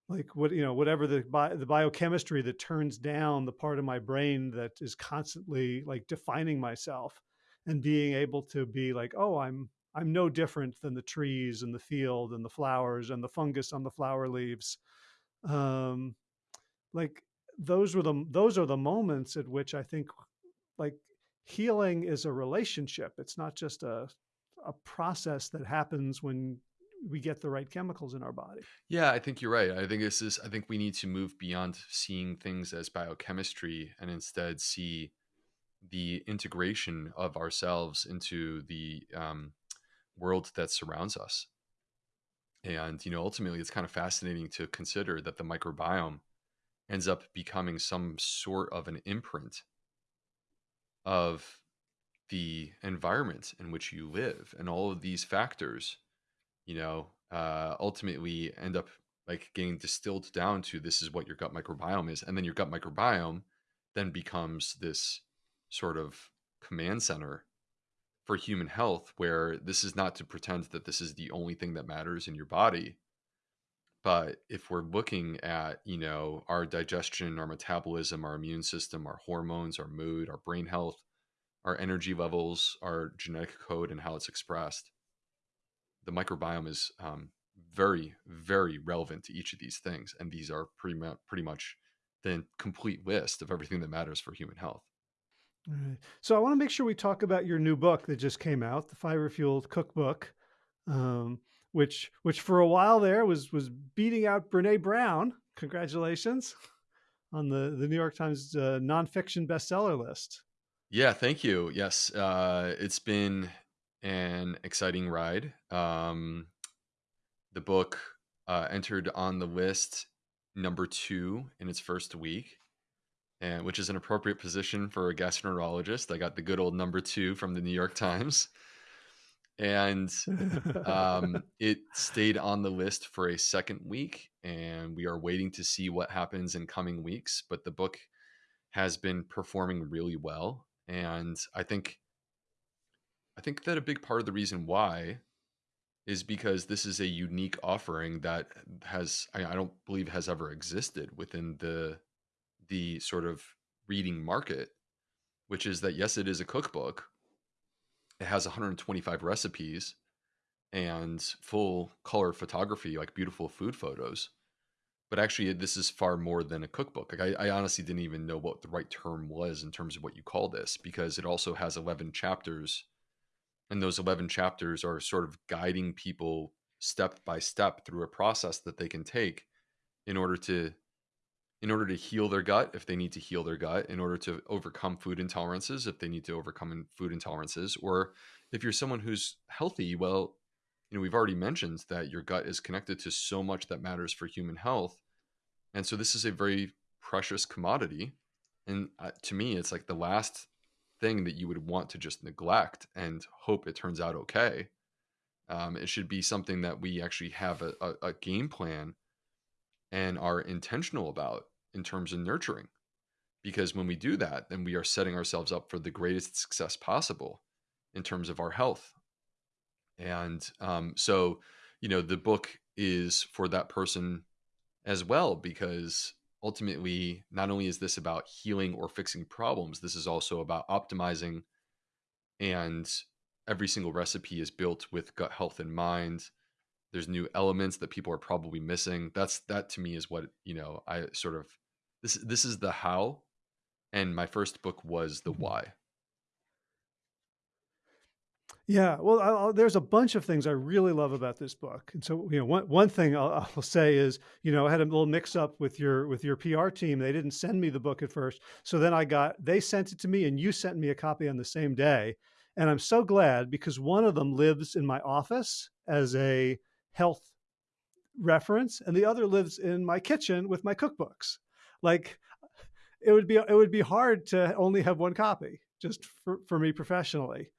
like what you know whatever the bi- the biochemistry that turns down the part of my brain that is constantly like defining myself and being able to be like oh i'm i'm no different than the trees and the field and the flowers and the fungus on the flower leaves. Um like those were the those are the moments at which i think like healing is a relationship. It's not just a a process that happens when we get the right chemicals in our body. Yeah, I think you're right. I think this is I think we need to move beyond seeing things as biochemistry and instead see the integration of ourselves into the um, world that surrounds us. And you know, ultimately, it's kind of fascinating to consider that the microbiome ends up becoming some sort of an imprint of the environment in which you live and all of these factors you know uh, ultimately end up like getting distilled down to this is what your gut microbiome is and then your gut microbiome then becomes this sort of command center for human health where this is not to pretend that this is the only thing that matters in your body but if we're looking at you know our digestion our metabolism our immune system our hormones our mood our brain health our energy levels, our genetic code, and how it's expressed. The microbiome is um, very, very relevant to each of these things, and these are pretty much pretty much the complete list of everything that matters for human health. So I want to make sure we talk about your new book that just came out, the Fiber Fueled Cookbook, um, which which for a while there was was beating out Brene Brown. Congratulations on the the New York Times uh, nonfiction bestseller list. Yeah, thank you. Yes, uh, it's been an exciting ride. Um, the book uh, entered on the list number two in its first week, and which is an appropriate position for a gastroenterologist. I got the good old number two from the New York Times, and um, it stayed on the list for a second week, and we are waiting to see what happens in coming weeks. But the book has been performing really well and I think I think that a big part of the reason why is because this is a unique offering that has I, don't believe has ever existed within the the sort of reading market, which is that yes, it is a cookbook. It has 125 recipes and full color photography, like beautiful food photos but actually this is far more than a cookbook like I, I, honestly didn't even know what the right term was in terms of what you call this because it also has 11 chapters and those 11 chapters are sort of guiding people step by step through a process that they can take in order to in order to heal their gut if they need to heal their gut in order to overcome food intolerances if they need to overcome food intolerances or if you're someone who's healthy well you know we've already mentioned that your gut is connected to so much that matters for human health and so this is a very precious commodity and uh, to me it's like the last thing that you would want to just neglect and hope it turns out okay um, it should be something that we actually have a, a, a game plan and are intentional about in terms of nurturing. Because when we do that, then we are setting ourselves up for the greatest success possible in terms of our health. And um, so, you know, the book is for that person as well, because ultimately, not only is this about healing or fixing problems, this is also about optimizing. And every single recipe is built with gut health in mind there's new elements that people are probably missing that's that to me is what you know i sort of this this is the how and my first book was the mm-hmm. why yeah well I'll, there's a bunch of things i really love about this book. And so you know one, one thing I'll, I'll say is you know i had a little mix up with your with your pr team. They didn't send me the book at first. So then i got they sent it to me and you sent me a copy on the same day. And i'm so glad because one of them lives in my office as a health reference and the other lives in my kitchen with my cookbooks. Like it would be it would be hard to only have one copy just for, for me professionally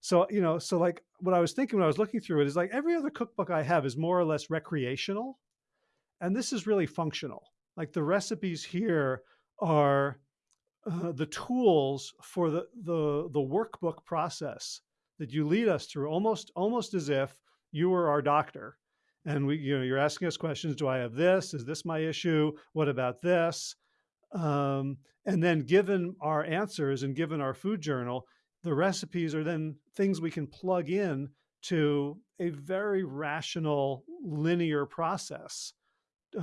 so you know so like what i was thinking when i was looking through it is like every other cookbook i have is more or less recreational and this is really functional. Like the recipes here are uh, the tools for the the the workbook process that you lead us through almost almost as if you were our doctor and we you know you're asking us questions do i have this? Is this my issue? What about this? Um, and then given our answers and given our food journal the recipes are then things we can plug in to a very rational linear process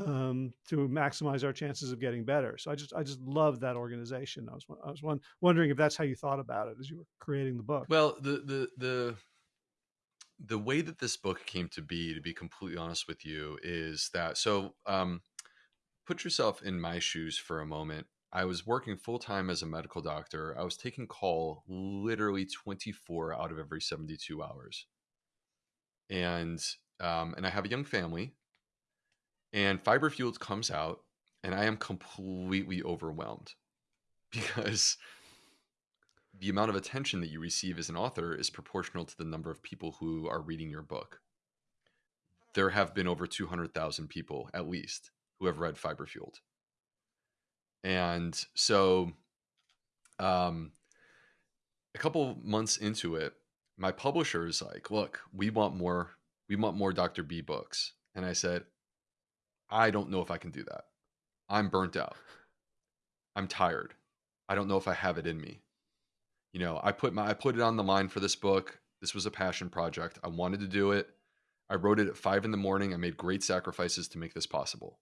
um, to maximize our chances of getting better. So I just I just love that organization. I was I was one, wondering if that's how you thought about it as you were creating the book. Well, the the the the way that this book came to be, to be completely honest with you, is that so um, put yourself in my shoes for a moment. I was working full time as a medical doctor. I was taking call literally 24 out of every 72 hours. And um, and I have a young family. And Fiber Fueled comes out, and I am completely overwhelmed because the amount of attention that you receive as an author is proportional to the number of people who are reading your book. There have been over 200,000 people, at least, who have read Fiber Fueled. And so, um, a couple months into it, my publisher is like, "Look, we want more. We want more Dr. B books." And I said, "I don't know if I can do that. I'm burnt out. I'm tired. I don't know if I have it in me." you know, I put my I put it on the line for this book. This was a passion project. I wanted to do it. I wrote it at five in the morning. I made great sacrifices to make this possible.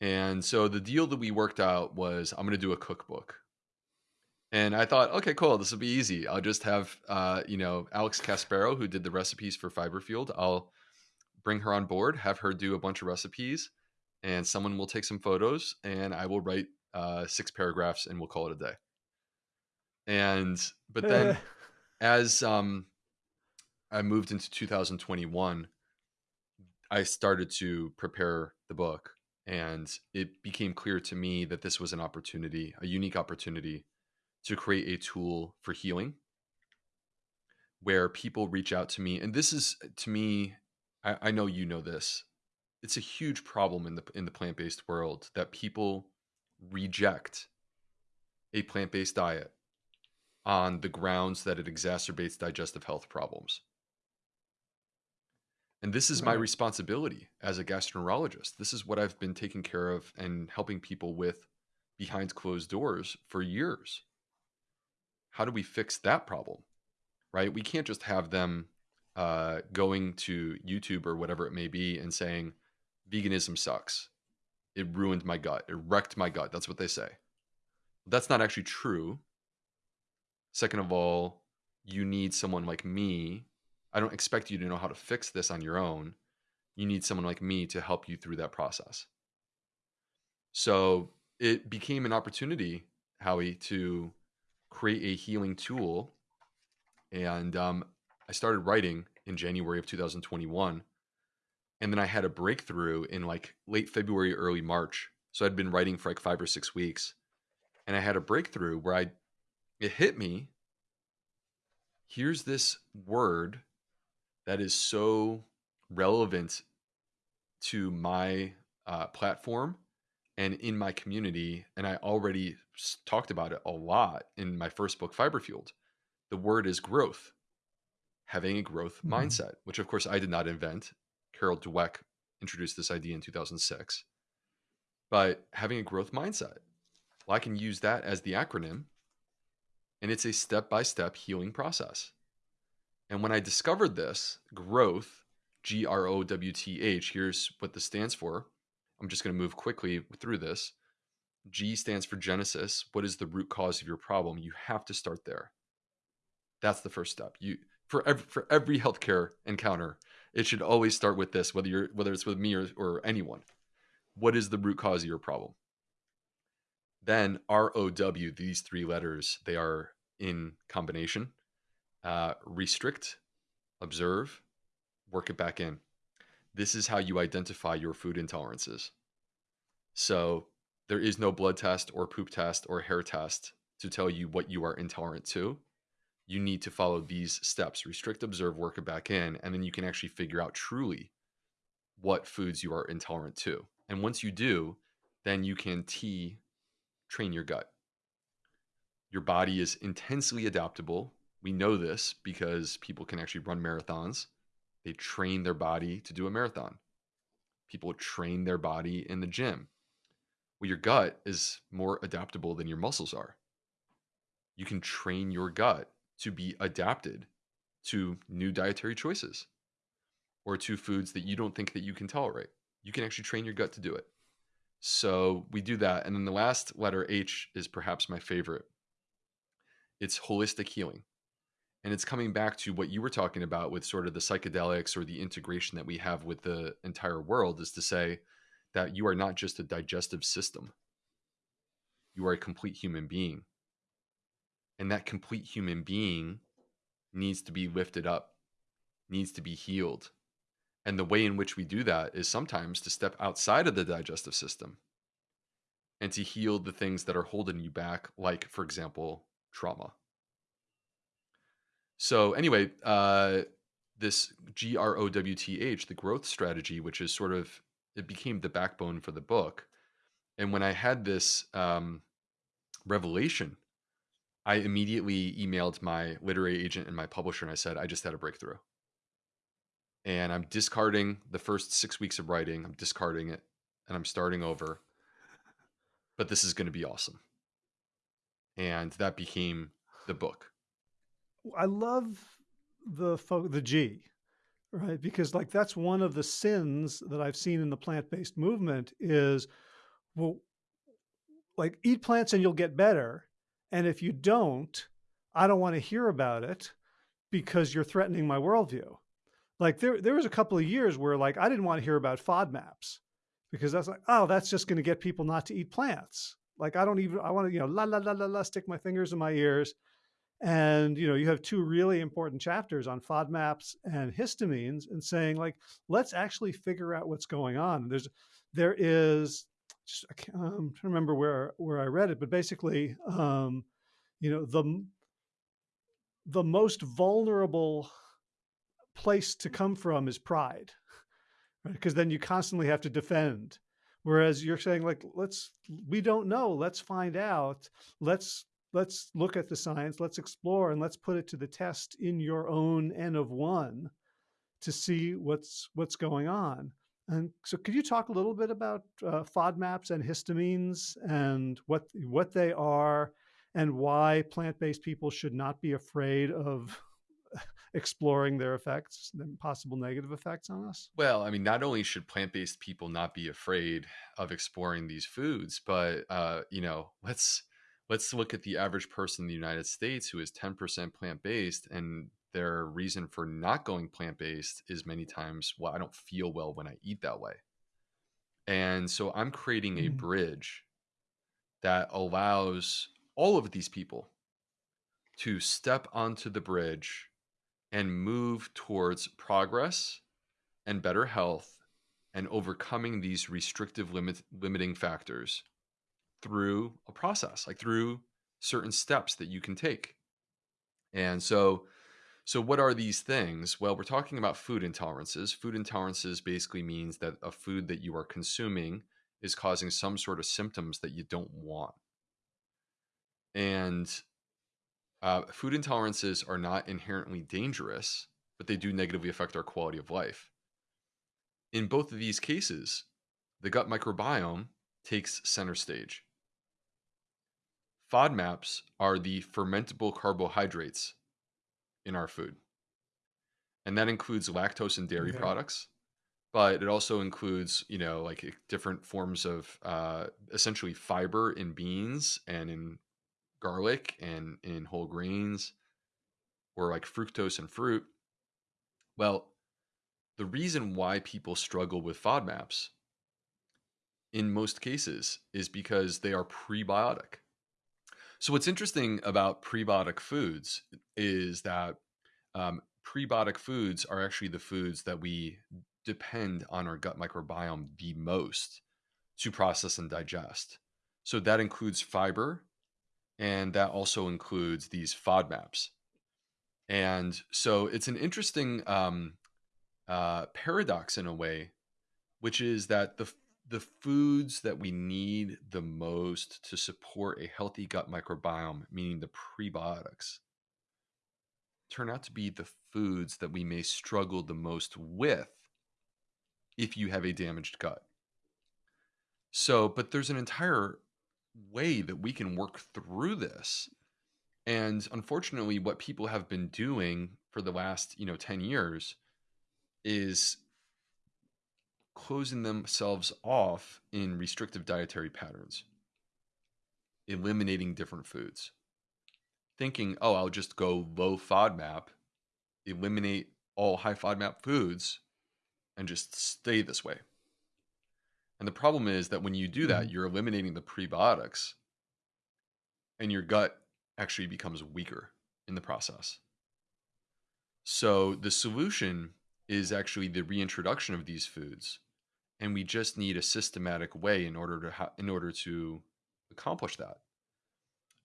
And so the deal that we worked out was I'm going to do a cookbook. And I thought, okay, cool. This will be easy. I'll just have, uh, you know, Alex Caspero, who did the recipes for Fiber Fueled. I'll bring her on board, have her do a bunch of recipes, and someone will take some photos, and I will write uh, six paragraphs, and we'll call it a day and but then as um I moved into 2021, I started to prepare the book and it became clear to me that this was an opportunity, a unique opportunity to create a tool for healing where people reach out to me and this is to me I, I know you know this it's a huge problem in the in the plant-based world that people reject a plant-based diet on the grounds that it exacerbates digestive health problems. And this is right. my responsibility as a gastroenterologist. This is what I've been taking care of and helping people with behind closed doors for years. How do we fix that problem? Right? We can't just have them uh, going to YouTube or whatever it may be and saying, veganism sucks. It ruined my gut. It wrecked my gut. That's what they say. That's not actually true Second of all, you need someone like me I don't expect you to know how to fix this on your own. You need someone like me to help you through that process. So it became an opportunity, Howie, to create a healing tool. And um, I started writing in January of 2021. And then I had a breakthrough in like late February, early March. So I'd been writing for like five or six weeks. And I had a breakthrough where I, it hit me. Here's this word that is so relevant to my uh, platform and in my community. And I already talked about it a lot in my first book, Fiber Fueled. The word is growth, having a growth mm-hmm. mindset, which of course I did not invent. Carol Dweck introduced this idea in 2006. But having a growth mindset, well, I can use that as the acronym, and it's a step by step healing process. And when I discovered this, growth, G R O W T H, here's what this stands for. I'm just going to move quickly through this. G stands for Genesis. What is the root cause of your problem? You have to start there. That's the first step. You for every, for every healthcare encounter, it should always start with this, whether you're whether it's with me or, or anyone. What is the root cause of your problem? Then R O W, these three letters, they are in combination. Uh, restrict, observe, work it back in. This is how you identify your food intolerances. So there is no blood test or poop test or hair test to tell you what you are intolerant to. You need to follow these steps restrict, observe, work it back in, and then you can actually figure out truly what foods you are intolerant to. And once you do, then you can T train your gut. Your body is intensely adaptable. We know this because people can actually run marathons. They train their body to do a marathon. People train their body in the gym. Well, your gut is more adaptable than your muscles are. You can train your gut to be adapted to new dietary choices or to foods that you don't think that you can tolerate. You can actually train your gut to do it. So we do that. And then the last letter H is perhaps my favorite. It's holistic healing. And it's coming back to what you were talking about with sort of the psychedelics or the integration that we have with the entire world is to say that you are not just a digestive system, you are a complete human being. And that complete human being needs to be lifted up, needs to be healed. And the way in which we do that is sometimes to step outside of the digestive system and to heal the things that are holding you back, like, for example, trauma. So anyway, uh, this G R O W T H, the growth strategy, which is sort of it became the backbone for the book. And when I had this um, revelation, I immediately emailed my literary agent and my publisher, and I said, I just had a breakthrough. And I'm discarding the first six weeks of writing. I'm discarding it, and I'm starting over. But this is going to be awesome. And that became the book. I love the the G, right? Because like that's one of the sins that I've seen in the plant-based movement is well like eat plants and you'll get better. And if you don't, I don't want to hear about it because you're threatening my worldview. Like there there was a couple of years where like I didn't want to hear about FODMAPs because that's like, oh, that's just going to get people not to eat plants. Like I don't even I want to, you know, la la la la la stick my fingers in my ears and you know you have two really important chapters on FODMAPs and histamines, and saying like, let's actually figure out what's going on. There's there is just I can't, I'm trying to remember where where I read it, but basically, um, you know the the most vulnerable place to come from is pride, right? Because then you constantly have to defend. Whereas you're saying like, let's we don't know, let's find out, let's let's look at the science, let's explore, and let's put it to the test in your own N of one to see what's what's going on. And so, could you talk a little bit about uh, FODMAPs and histamines and what what they are, and why plant-based people should not be afraid of exploring their effects, the possible negative effects on us? Well, I mean, not only should plant-based people not be afraid of exploring these foods, but uh, you know, let's let's look at the average person in the United States who is 10% plant based and their reason for not going plant based is many times, well, I don't feel well when I eat that way. And so I'm creating a Mm. bridge that allows all of these people to step onto the bridge and move towards progress and better health and overcoming these restrictive limit, limiting factors through a process, like through certain steps that you can take. And so so what are these things? Well, we're talking about food intolerances. Food intolerances basically means that a food that you are consuming is causing some sort of symptoms that you don't want. And uh, food intolerances are not inherently dangerous, but they do negatively affect our quality of life. In both of these cases, the gut microbiome takes center stage. FODMAPs are the fermentable carbohydrates in our food. And that includes lactose and dairy Okay. products, but it also includes, you know, like different forms of uh, essentially fiber in beans and in garlic and in whole grains or like fructose and fruit. Well, the reason why people struggle with FODMAPs in most cases is because they are prebiotic. So, what's interesting about prebiotic foods is that um, prebiotic foods are actually the foods that we depend on our gut microbiome the most to process and digest. So, that includes fiber and that also includes these FODMAPs. And so, it's an interesting um, uh, paradox in a way, which is that the the foods that we need the most to support a healthy gut microbiome, meaning the prebiotics, turn out to be the foods that we may struggle the most with if you have a damaged gut. So, but there's an entire way that we can work through this. And unfortunately, what people have been doing for the last, you know, 10 years is closing themselves off in restrictive dietary patterns, eliminating different foods, thinking, oh, I'll just go low FODMAP, eliminate all high FODMAP foods, and just stay this way. And the problem is that when you do that, Mhm. you're eliminating the prebiotics, and your gut actually becomes weaker in the process. So the solution is actually the reintroduction of these foods, and we just need a systematic way in order to ha- in order to accomplish that.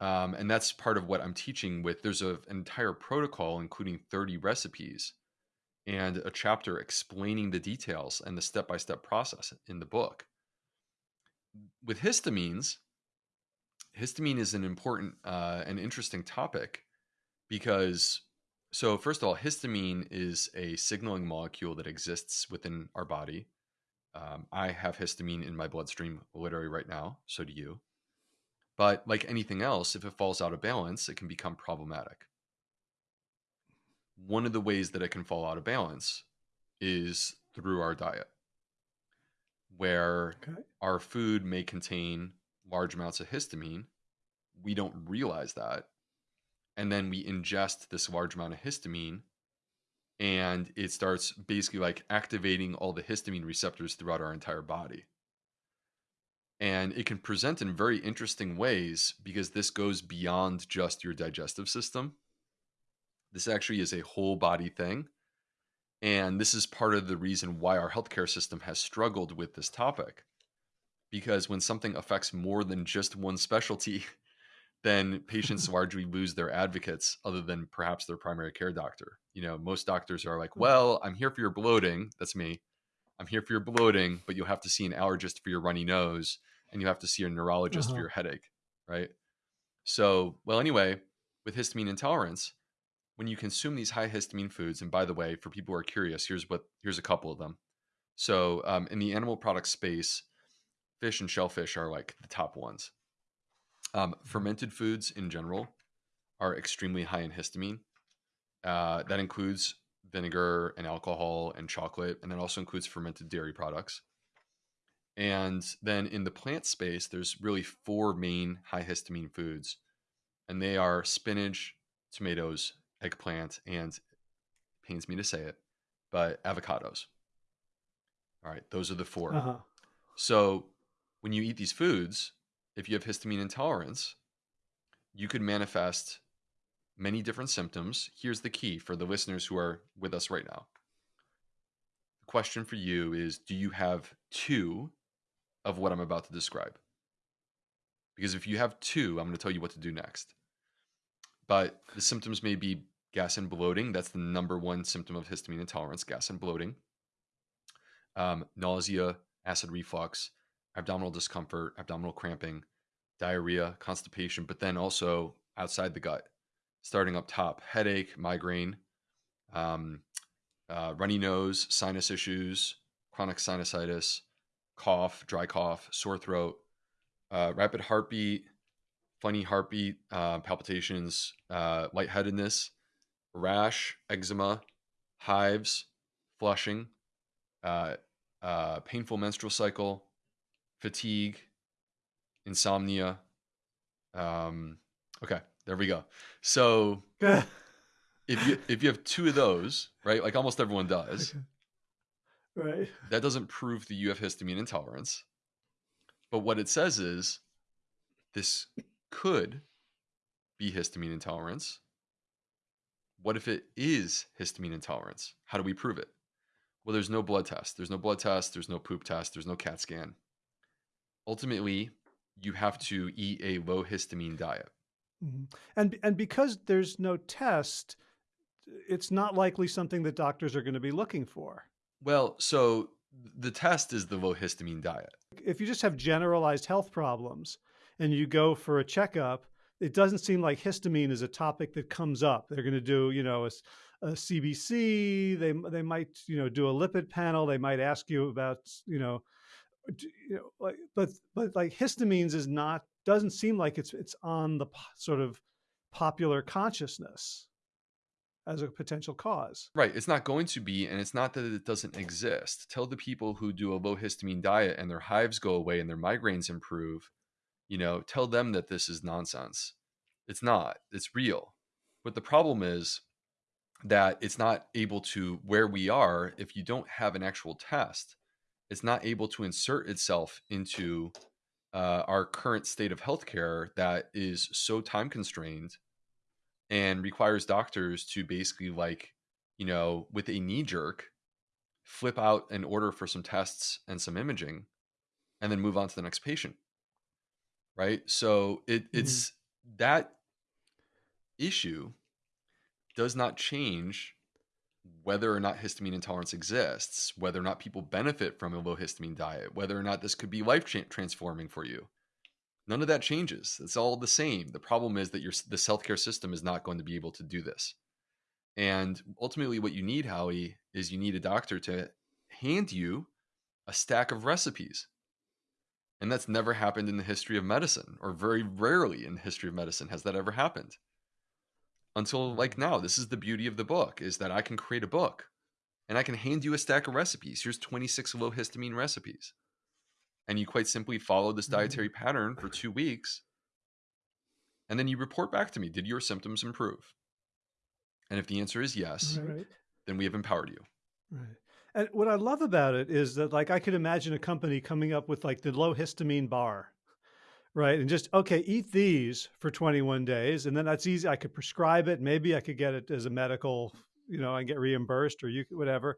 Um, and that's part of what I'm teaching with. There's a, an entire protocol, including 30 recipes and a chapter explaining the details and the step by step process in the book. With histamines, histamine is an important uh, and interesting topic because, so first of all, histamine is a signaling molecule that exists within our body. Um, I have histamine in my bloodstream literally right now. So do you. But like anything else, if it falls out of balance, it can become problematic. One of the ways that it can fall out of balance is through our diet, where Okay. our food may contain large amounts of histamine. We don't realize that. And then we ingest this large amount of histamine, and it starts basically like activating all the histamine receptors throughout our entire body. And it can present in very interesting ways because this goes beyond just your digestive system. This actually is a whole body thing. And this is part of the reason why our healthcare system has struggled with this topic. Because when something affects more than just one specialty, then patients largely lose their advocates other than perhaps their primary care doctor. You know, most doctors are like, well, I'm here for your bloating. That's me. I'm here for your bloating, but you'll have to see an allergist for your runny nose and you have to see a neurologist for Uh-huh. your headache. Right. So, well, anyway, with histamine intolerance, when you consume these high histamine foods, and by the way, for people who are curious, here's what here's a couple of them. So, um, in the animal product space, fish and shellfish are like the top ones. Um, fermented foods in general are extremely high in histamine. Uh, that includes vinegar and alcohol and chocolate, and that also includes fermented dairy products. And then in the plant space, there's really four main high histamine foods, and they are spinach, tomatoes, eggplant, and pains me to say it, but avocados. All right, those are the 4 Uh-huh. So when you eat these foods, if you have histamine intolerance, you could manifest many different symptoms. Here's the key for the listeners who are with us right now. The question for you is Do you have two of what I'm about to describe? Because if you have two, I'm going to tell you what to do next. But the symptoms may be gas and bloating. That's the number one symptom of histamine intolerance gas and bloating, um, nausea, acid reflux, abdominal discomfort, abdominal cramping, diarrhea, constipation, but then also outside the gut, starting up top, headache, migraine, um, uh, runny nose, sinus issues, chronic sinusitis, cough, dry cough, sore throat, uh, rapid heartbeat, funny heartbeat, uh, palpitations, uh, lightheadedness, rash, eczema, hives, flushing, uh, uh, painful menstrual cycle, fatigue, insomnia. Um, okay, there we go. So if you if you have two of those, right, like almost everyone does, right. that doesn't prove that you have histamine intolerance. But what it says is this could be histamine intolerance. What if it is histamine intolerance? How do we prove it? Well, there's no blood test. There's no blood test. There's no poop test. There's no CAT scan. Ultimately, you have to eat a low histamine diet. Mhm. And and because there's no test, it's not likely something that doctors are going to be looking for. Well, so the test is the low histamine diet. If you just have generalized health problems and you go for a checkup, it doesn't seem like histamine is a topic that comes up. They're going to do, you know, a CBC. They they might, you know, do a lipid panel. They might ask you about, you know, you know, like, but but like histamines is not doesn't seem like it's it's on the sort of popular consciousness as a potential cause. Right. It's not going to be, and it's not that it doesn't exist. Tell the people who do a low histamine diet and their hives go away and their migraines improve, you know, tell them that this is nonsense. It's not, it's real. But the problem is that it's not able to, where we are, if you don't have an actual test, it's not able to insert itself into uh, our current state of healthcare that is so time constrained and requires doctors to basically like you know with a knee jerk flip out an order for some tests and some imaging and then move on to the next patient right so it, Mhm. it's that issue does not change whether or not histamine intolerance exists whether or not people benefit from a low histamine diet whether or not this could be life transforming for you. None of that changes. It's all the same. The problem is that your this healthcare system is not going to be able to do this. And ultimately what you need howie is you need a doctor to hand you a stack of recipes. And that's never happened in the history of medicine or very rarely in the history of medicine has that ever happened until like now this is the beauty of the book is that i can create a book and i can hand you a stack of recipes here's 26 low histamine recipes and you quite simply follow this Mhm. dietary pattern for two weeks and then you report back to me did your symptoms improve and if the answer is yes Right. then we have empowered you Right. And what I love about it is that like I could imagine a company coming up with like the low histamine bar, right? And just okay, eat these for 21 days and then that's easy. I could prescribe it, maybe I could get it as a medical, you know, and get reimbursed or you whatever.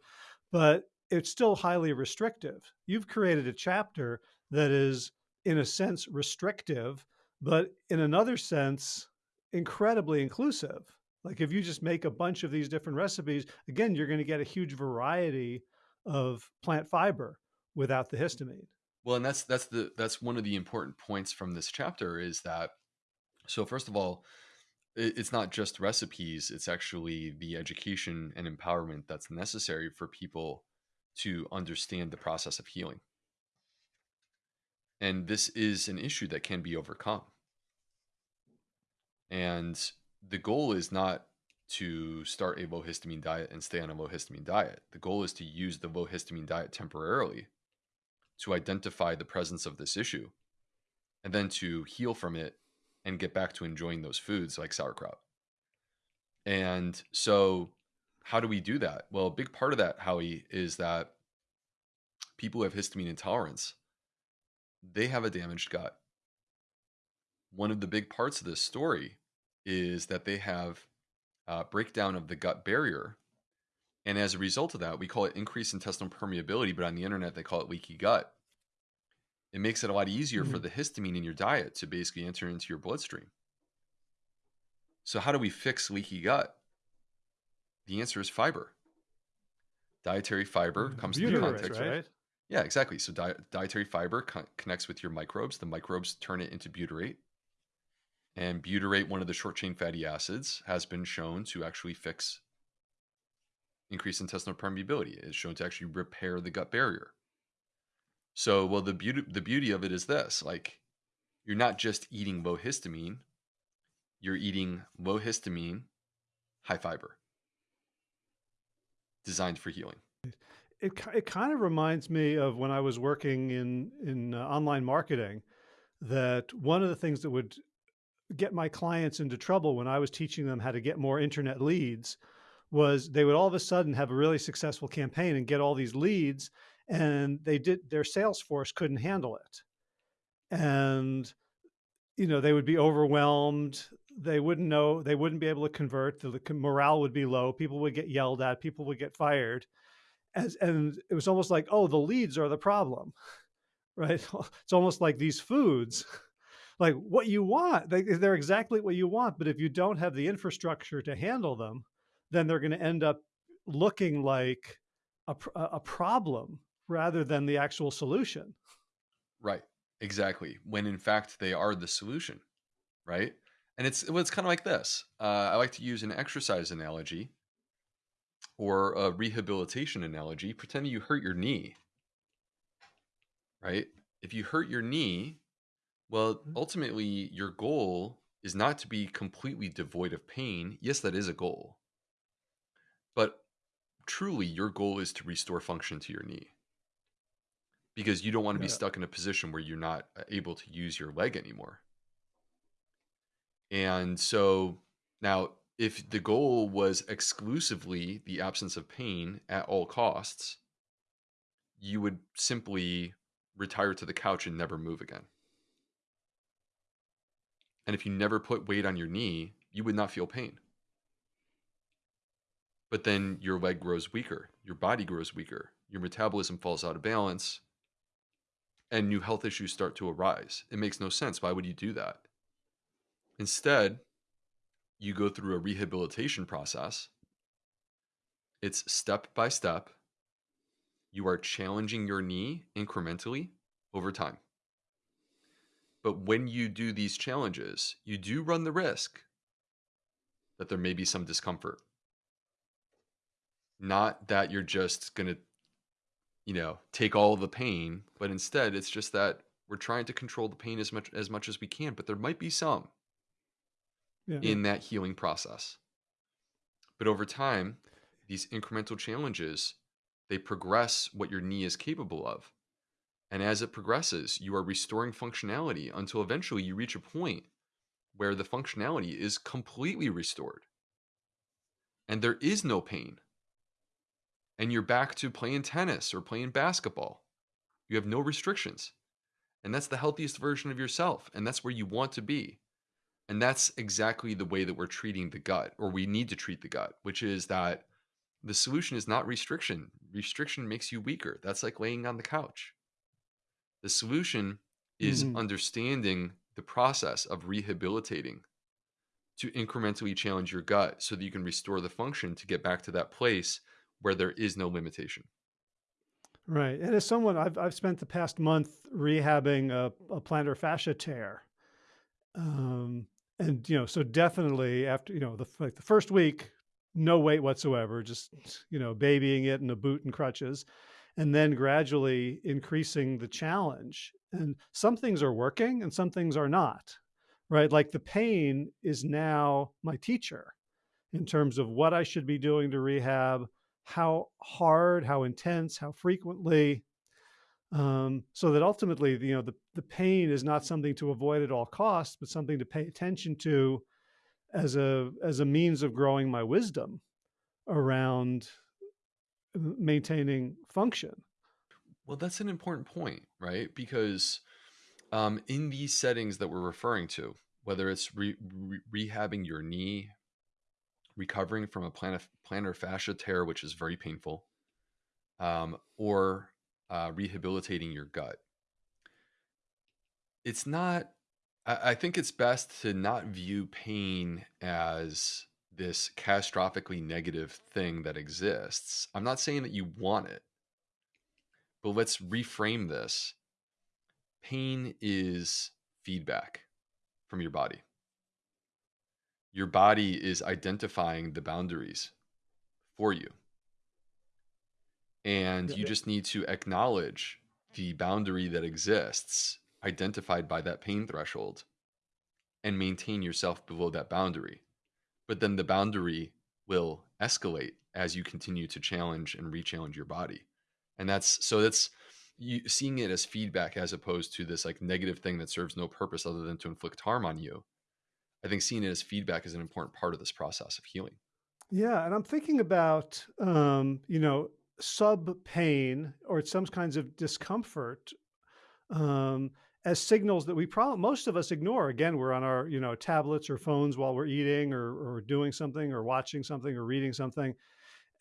But it's still highly restrictive. You've created a chapter that is in a sense restrictive, but in another sense incredibly inclusive. Like if you just make a bunch of these different recipes, again, you're going to get a huge variety of plant fiber without the histamine. Well and that's that's the that's one of the important points from this chapter is that so first of all it, it's not just recipes it's actually the education and empowerment that's necessary for people to understand the process of healing. And this is an issue that can be overcome. And the goal is not to start a low histamine diet and stay on a low histamine diet. The goal is to use the low histamine diet temporarily to identify the presence of this issue and then to heal from it and get back to enjoying those foods like sauerkraut. And so how do we do that? Well, a big part of that, Howie, is that people who have histamine intolerance, they have a damaged gut. One of the big parts of this story is that they have uh, breakdown of the gut barrier. And as a result of that, we call it increased intestinal permeability, but on the internet, they call it leaky gut. It makes it a lot easier for Mhm. the histamine in your diet to basically enter into your bloodstream. So, how do we fix leaky gut? The answer is fiber. Dietary fiber comes into context. right? Yeah, exactly. So, di- dietary fiber con- connects with your microbes. The microbes turn it into butyrate. And butyrate, one of the short chain fatty acids, has been shown to actually fix increased intestinal permeability. It's shown to actually repair the gut barrier. So, well, the beauty the beauty of it is this: like, you're not just eating low histamine, you're eating low histamine, high fiber, designed for healing. It it kind of reminds me of when I was working in in, uh, online marketing, that one of the things that would get my clients into trouble when I was teaching them how to get more internet leads was they would all of a sudden have a really successful campaign and get all these leads, and they did their sales force couldn't handle it. And, you know, they would be overwhelmed. They wouldn't know, they wouldn't be able to convert. The, the morale would be low. People would get yelled at. People would get fired. As, and it was almost like, oh, the leads are the problem, right? It's almost like these foods, like what you want, they, they're exactly what you want. But if you don't have the infrastructure to handle them, then they're going to end up looking like a, a problem rather than the actual solution. Right. Exactly. When in fact they are the solution, right? And it's well, it's kind of like this. Uh, I like to use an exercise analogy or a rehabilitation analogy. Pretend you hurt your knee, right? If you hurt your knee, well, Mhm. ultimately your goal is not to be completely devoid of pain. Yes, that is a goal. But truly, your goal is to restore function to your knee because you don't want to be Yeah. stuck in a position where you're not uh, able to use your leg anymore. And so now, if the goal was exclusively the absence of pain at all costs, you would simply retire to the couch and never move again. And if you never put weight on your knee, you would not feel pain. But then your leg grows weaker, your body grows weaker, your metabolism falls out of balance, and new health issues start to arise. It makes no sense. Why would you do that? Instead, you go through a rehabilitation process. It's step by step. You are challenging your knee incrementally over time. But when you do these challenges, you do run the risk that there may be some discomfort. Not that you're just going to, you know, take all the pain, but instead it's just that we're trying to control the pain as much as much as we can, but there might be some Yeah. in that healing process. But over time, these incremental challenges, they progress what your knee is capable of. And as it progresses, you are restoring functionality until eventually you reach a point where the functionality is completely restored and there is no pain. And you're back to playing tennis or playing basketball. You have no restrictions. And that's the healthiest version of yourself. And that's where you want to be. And that's exactly the way that we're treating the gut, or we need to treat the gut, which is that the solution is not restriction. Restriction makes you weaker. That's like laying on the couch. The solution is Mhm. understanding the process of rehabilitating to incrementally challenge your gut so that you can restore the function to get back to that place where there is no limitation. Right. And as someone, I've, I've spent the past month rehabbing a, a plantar fascia tear. Um, and, you know, so definitely after, you know, the, like the first week, no weight whatsoever, just, you know, babying it in a boot and crutches, and then gradually increasing the challenge. And some things are working and some things are not, right? Like the pain is now my teacher in terms of what I should be doing to rehab, how hard, how intense, how frequently, um, so that ultimately, you know, the, the pain is not something to avoid at all costs, but something to pay attention to as a as a means of growing my wisdom around maintaining function. Well, that's an important point, right? Because um, in these settings that we're referring to, whether it's re- re- rehabbing your knee, recovering from a plantar, fascia tear, which is very painful, um, or uh, rehabilitating your gut, it's not. I, I think it's best to not view pain as this catastrophically negative thing that exists. I'm not saying that you want it, but let's reframe this. Pain is feedback from your body. Your body is identifying the boundaries for you. And you just need to acknowledge the boundary that exists, identified by that pain threshold, and maintain yourself below that boundary. But then the boundary will escalate as you continue to challenge and re-challenge your body. And that's so that's you seeing it as feedback as opposed to this like negative thing that serves no purpose other than to inflict harm on you. I think seeing it as feedback is an important part of this process of healing. Yeah, and I'm thinking about um, you know sub pain or some kinds of discomfort um, as signals that we probably most of us ignore. Again, we're on our you know tablets or phones while we're eating or, or doing something or watching something or reading something,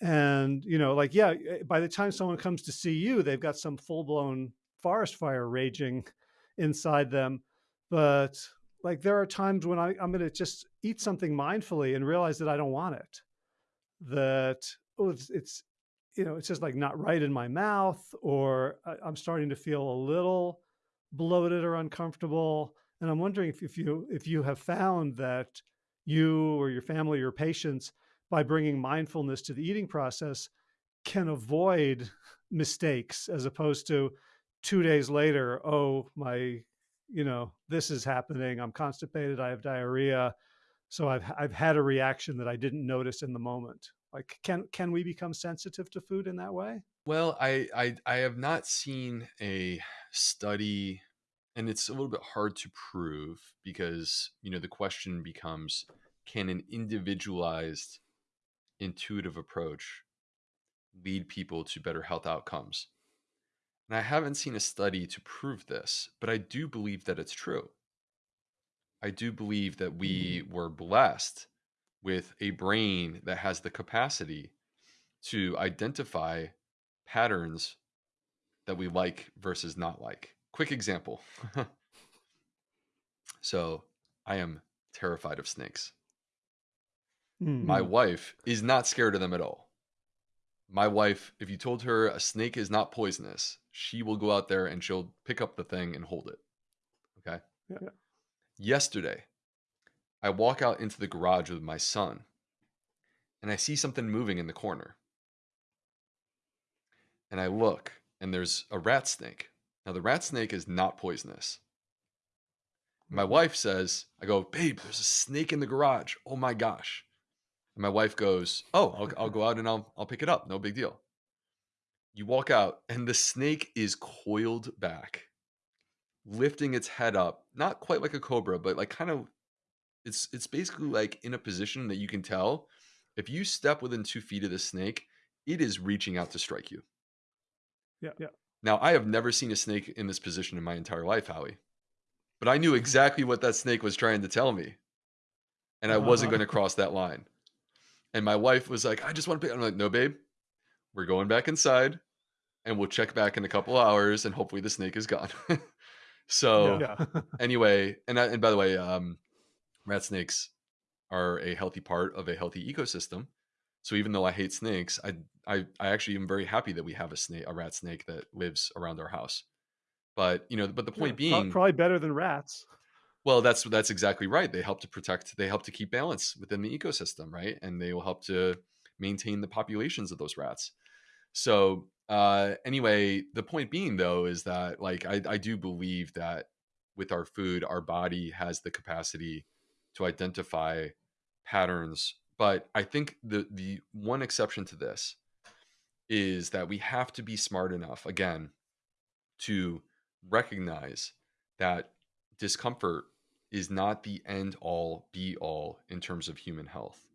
and you know like yeah, eh, by the time someone comes to see you, they've got some full blown forest fire raging inside them, but like there are times when I, I'm going to just eat something mindfully and realize that I don't want it. That oh, it's, it's you know it's just like not right in my mouth, or I, I'm starting to feel a little bloated or uncomfortable. And I'm wondering if, if you if you have found that you or your family or patients by bringing mindfulness to the eating process can avoid mistakes as opposed to two days later, oh, my you know, this is happening. I'm constipated. I have diarrhea. So I've, I've had a reaction that I didn't notice in the moment. Like, can, can we become sensitive to food in that way? Well, I, I, I have not seen a study and it's a little bit hard to prove because, you know, the question becomes, can an individualized intuitive approach lead people to better health outcomes? And I haven't seen a study to prove this, but I do believe that it's true. I do believe that we Mm. were blessed with a brain that has the capacity to identify patterns that we like versus not like. Quick example. so, I am terrified of snakes. My Mm. wife is not scared of them at all. My wife, if you told her a snake is not poisonous, she will go out there and she'll pick up the thing and hold it. Okay. Yeah. Yesterday, I walk out into the garage with my son and I see something moving in the corner. And I look and there's a rat snake. Now, the rat snake is not poisonous. My Mhm. wife says, I go, babe, there's a snake in the garage. Oh my gosh. And my wife goes, Oh, I'll, I'll go out and I'll, I'll pick it up. No big deal. You walk out, and the snake is coiled back, lifting its head up, not quite like a cobra, but like kind of it's it's basically like in a position that you can tell if you step within two feet of the snake, it is reaching out to strike you. Yeah. Yeah. Now, I have never seen a snake in this position in my entire life, Howie. But I knew exactly what that snake was trying to tell me. And I wasn't Uh-huh. going to cross that line. And my wife was like, I just want to pick. I'm like, no, babe, we're going back inside and we'll check back in a couple hours and hopefully the snake is gone. so Yeah. anyway, and I, and by the way, um, rat snakes are a healthy part of a healthy ecosystem. So even though I hate snakes, I I, I actually am very happy that we have a snake, a rat snake that lives around our house. But you know, but the point pro- being, probably better than rats. well, that's that's exactly right. They help to protect, they help to keep balance within the ecosystem, right? And they will help to maintain the populations of those rats. So uh anyway, the point being though is that like I, I do believe that with our food, our body has the capacity to identify patterns. But I think the the one exception to this is that we have to be smart enough again to recognize that discomfort is not the end all be all in terms of human health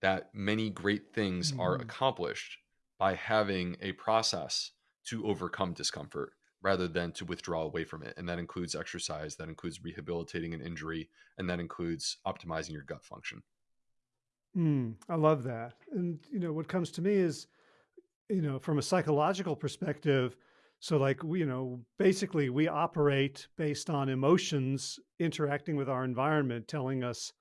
that many great things are Mhm. accomplished by having a process to overcome discomfort rather than to withdraw away from it. And that includes exercise, that includes rehabilitating an injury, and that includes optimizing your gut function. Mm, I love that. And, you know, what comes to me is, you know, from a psychological perspective, so like, we, you know, basically we operate based on emotions interacting with our environment, telling us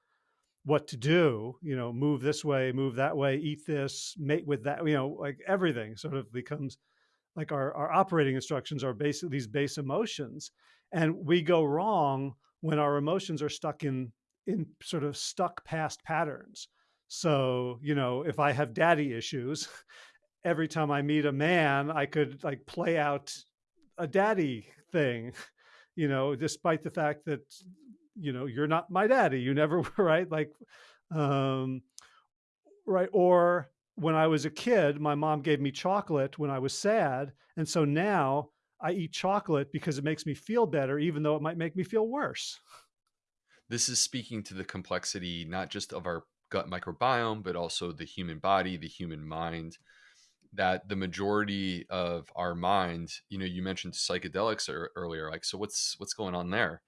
what to do, you know, move this way, move that way, eat this, mate with that, you know, like everything sort of becomes like our, our operating instructions are basically these base emotions. And we go wrong when our emotions are stuck in in sort of stuck past patterns. So, you know, if I have daddy issues, every time I meet a man, I could like play out a daddy thing, you know, despite the fact that, you know, you're not my daddy. You never were, right? Like, um, right. Or when I was a kid, my mom gave me chocolate when I was sad. And so now I eat chocolate because it makes me feel better, even though it might make me feel worse. This is speaking to the complexity not just of our gut microbiome, but also the human body, the human mind. That the majority of our mind, you know, you mentioned psychedelics earlier. Like, so what's what's going on there?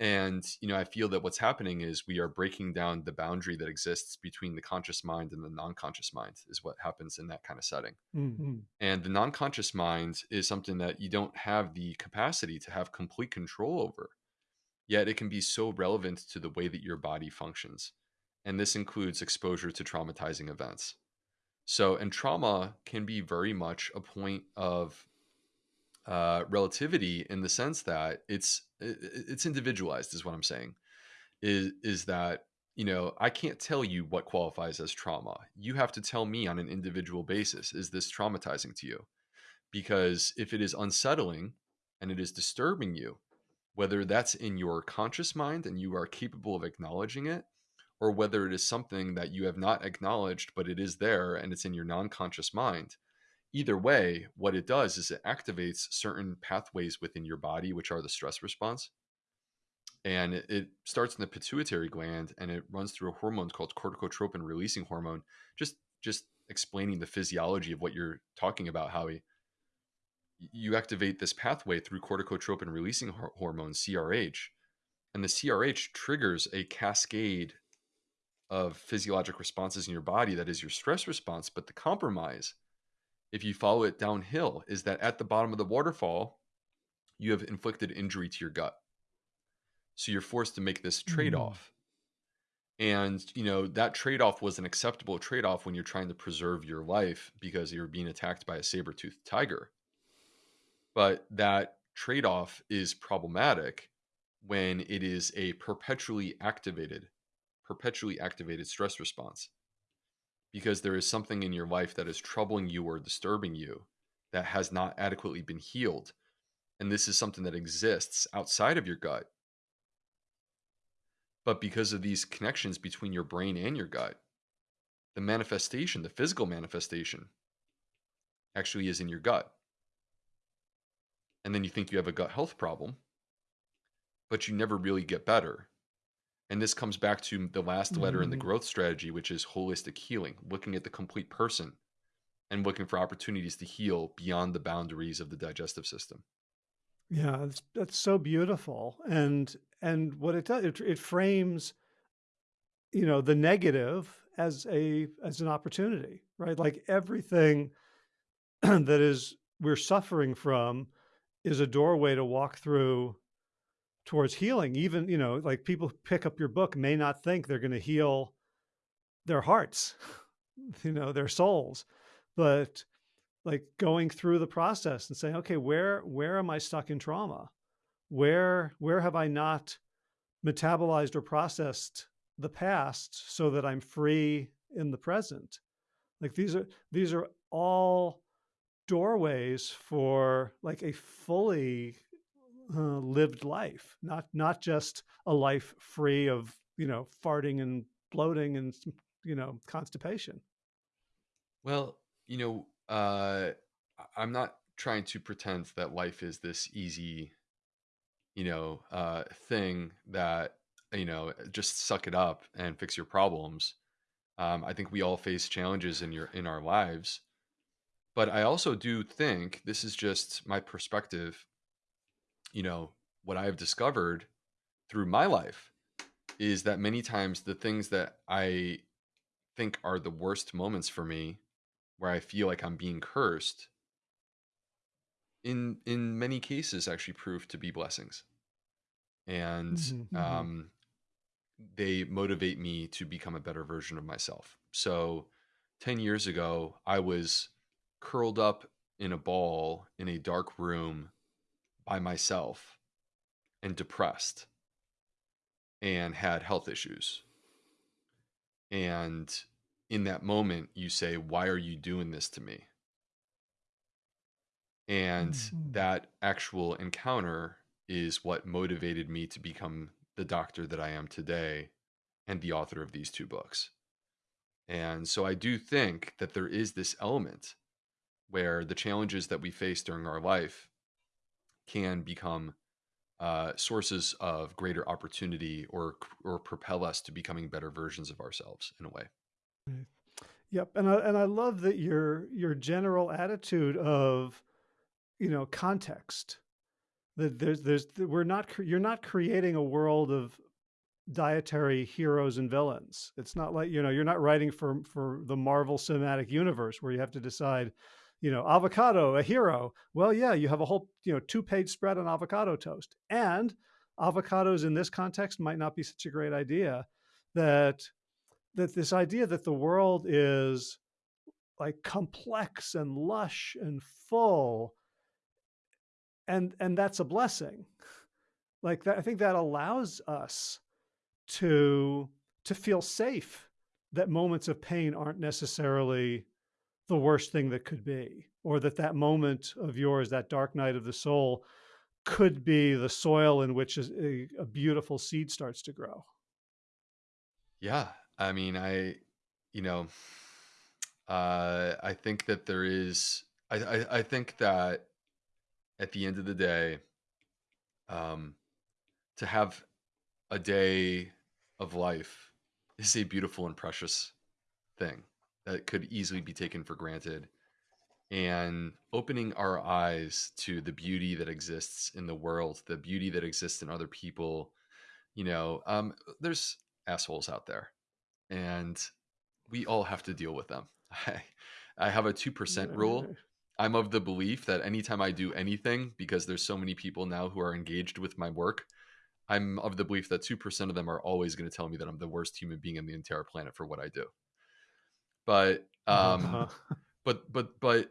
And you know, I feel that what's happening is we are breaking down the boundary that exists between the conscious mind and the non-conscious mind. Is what happens in that kind of setting. Mhm. And the non-conscious mind is something that you don't have the capacity to have complete control over yet it can be so relevant to the way that your body functions. And this includes exposure to traumatizing events. So, and trauma can be very much a point of uh, relativity in the sense that it's it's individualized, is what I'm saying. Is is that you know I can't tell you what qualifies as trauma. You have to tell me on an individual basis. Is this traumatizing to you? Because if it is unsettling and it is disturbing you, whether that's in your conscious mind and you are capable of acknowledging it, or whether it is something that you have not acknowledged, but it is there and it's in your non conscious mind. Either way, what it does is it activates certain pathways within your body, which are the stress response. And it, starts in the pituitary gland and it runs through a hormone called corticotropin releasing hormone. Just just explaining the physiology of what you're talking about, Howie you activate this pathway through corticotropin releasing hormone CRH and the CRH triggers a cascade of physiologic responses in your body that is your stress response but the compromise if you follow it downhill is that at the bottom of the waterfall you have inflicted injury to your gut. So you're forced to make this Mm. trade-off. And you know that trade-off was an acceptable trade-off when you're trying to preserve your life because you're being attacked by a saber-toothed tiger. But that trade off is problematic when it is a perpetually activated, perpetually activated stress response because there is something in your life that is troubling you or disturbing you that has not adequately been healed. And this is something that exists outside of your gut. But because of these connections between your brain and your gut, the manifestation, the physical manifestation, actually is in your gut. And then you think you have a gut health problem, but you never really get better. And this comes back to the last letter in the Mhm. growth strategy, which is holistic healing, looking at the complete person and looking for opportunities to heal beyond the boundaries of the digestive system. Yeah, that's that's so beautiful. And and what it does, it, it frames, you know, the negative as a as an opportunity, right? Like everything that is we're suffering from is a doorway to walk through towards healing. Even, you know, like people who pick up your book may not think they're going to heal their hearts, you know, their souls, but like going through the process and saying, okay, where where am I stuck in trauma? Where where have I not metabolized or processed the past so that I'm free in the present? Like these are these are all doorways for like a fully lived life, not not just a life free of you know farting and bloating and you know constipation. Well, you know, uh, I'm not trying to pretend that life is this easy, you know, uh, thing that, you know, just suck it up and fix your problems. Um, I think we all face challenges in your in our lives, but I also do think this is just my perspective. You know what I have discovered through my life is that many times the things that I think are the worst moments for me, where I feel like I'm being cursed, in in many cases actually prove to be blessings and Mhm, mhm. um, they motivate me to become a better version of myself so 10 years ago i was curled up in a ball in a dark room by myself and depressed and had health issues and in that moment you say why are you doing this to me And Mhm. that actual encounter is what motivated me to become the doctor that I am today and the author of these two books. And so I do think that there is this element where the challenges that we face during our life can become uh, sources of greater opportunity or or propel us to becoming better versions of ourselves in a way. Yep, and I and I love that your your general attitude of, you know, context. That there's there's we're not you're not creating a world of dietary heroes and villains. It's not like, you know, you're not writing for for the Marvel Cinematic Universe where you have to decide, you know, avocado, a hero. Well, yeah, you have a whole, you know, two-page spread on avocado toast. And avocados in this context might not be such a great idea that that this idea that the world is like complex and lush and full and and that's a blessing like that i think that allows us to to feel safe that moments of pain aren't necessarily the worst thing that could be or that that moment of yours that dark night of the soul could be the soil in which a, a beautiful seed starts to grow Yeah, I mean, I, you know, uh, I think that there is. I, I, I think that at the end of the day, um, to have a day of life is a beautiful and precious thing that could easily be taken for granted. And opening our eyes to the beauty that exists in the world, the beauty that exists in other people, you know, um, there's assholes out there, and we all have to deal with them. I, I have a 2% rule. I'm of the belief that anytime I do anything, because there's so many people now who are engaged with my work, I'm of the belief that 2% of them are always going to tell me that I'm the worst human being on the entire planet for what I do. But, um, uh-huh. but, but, but,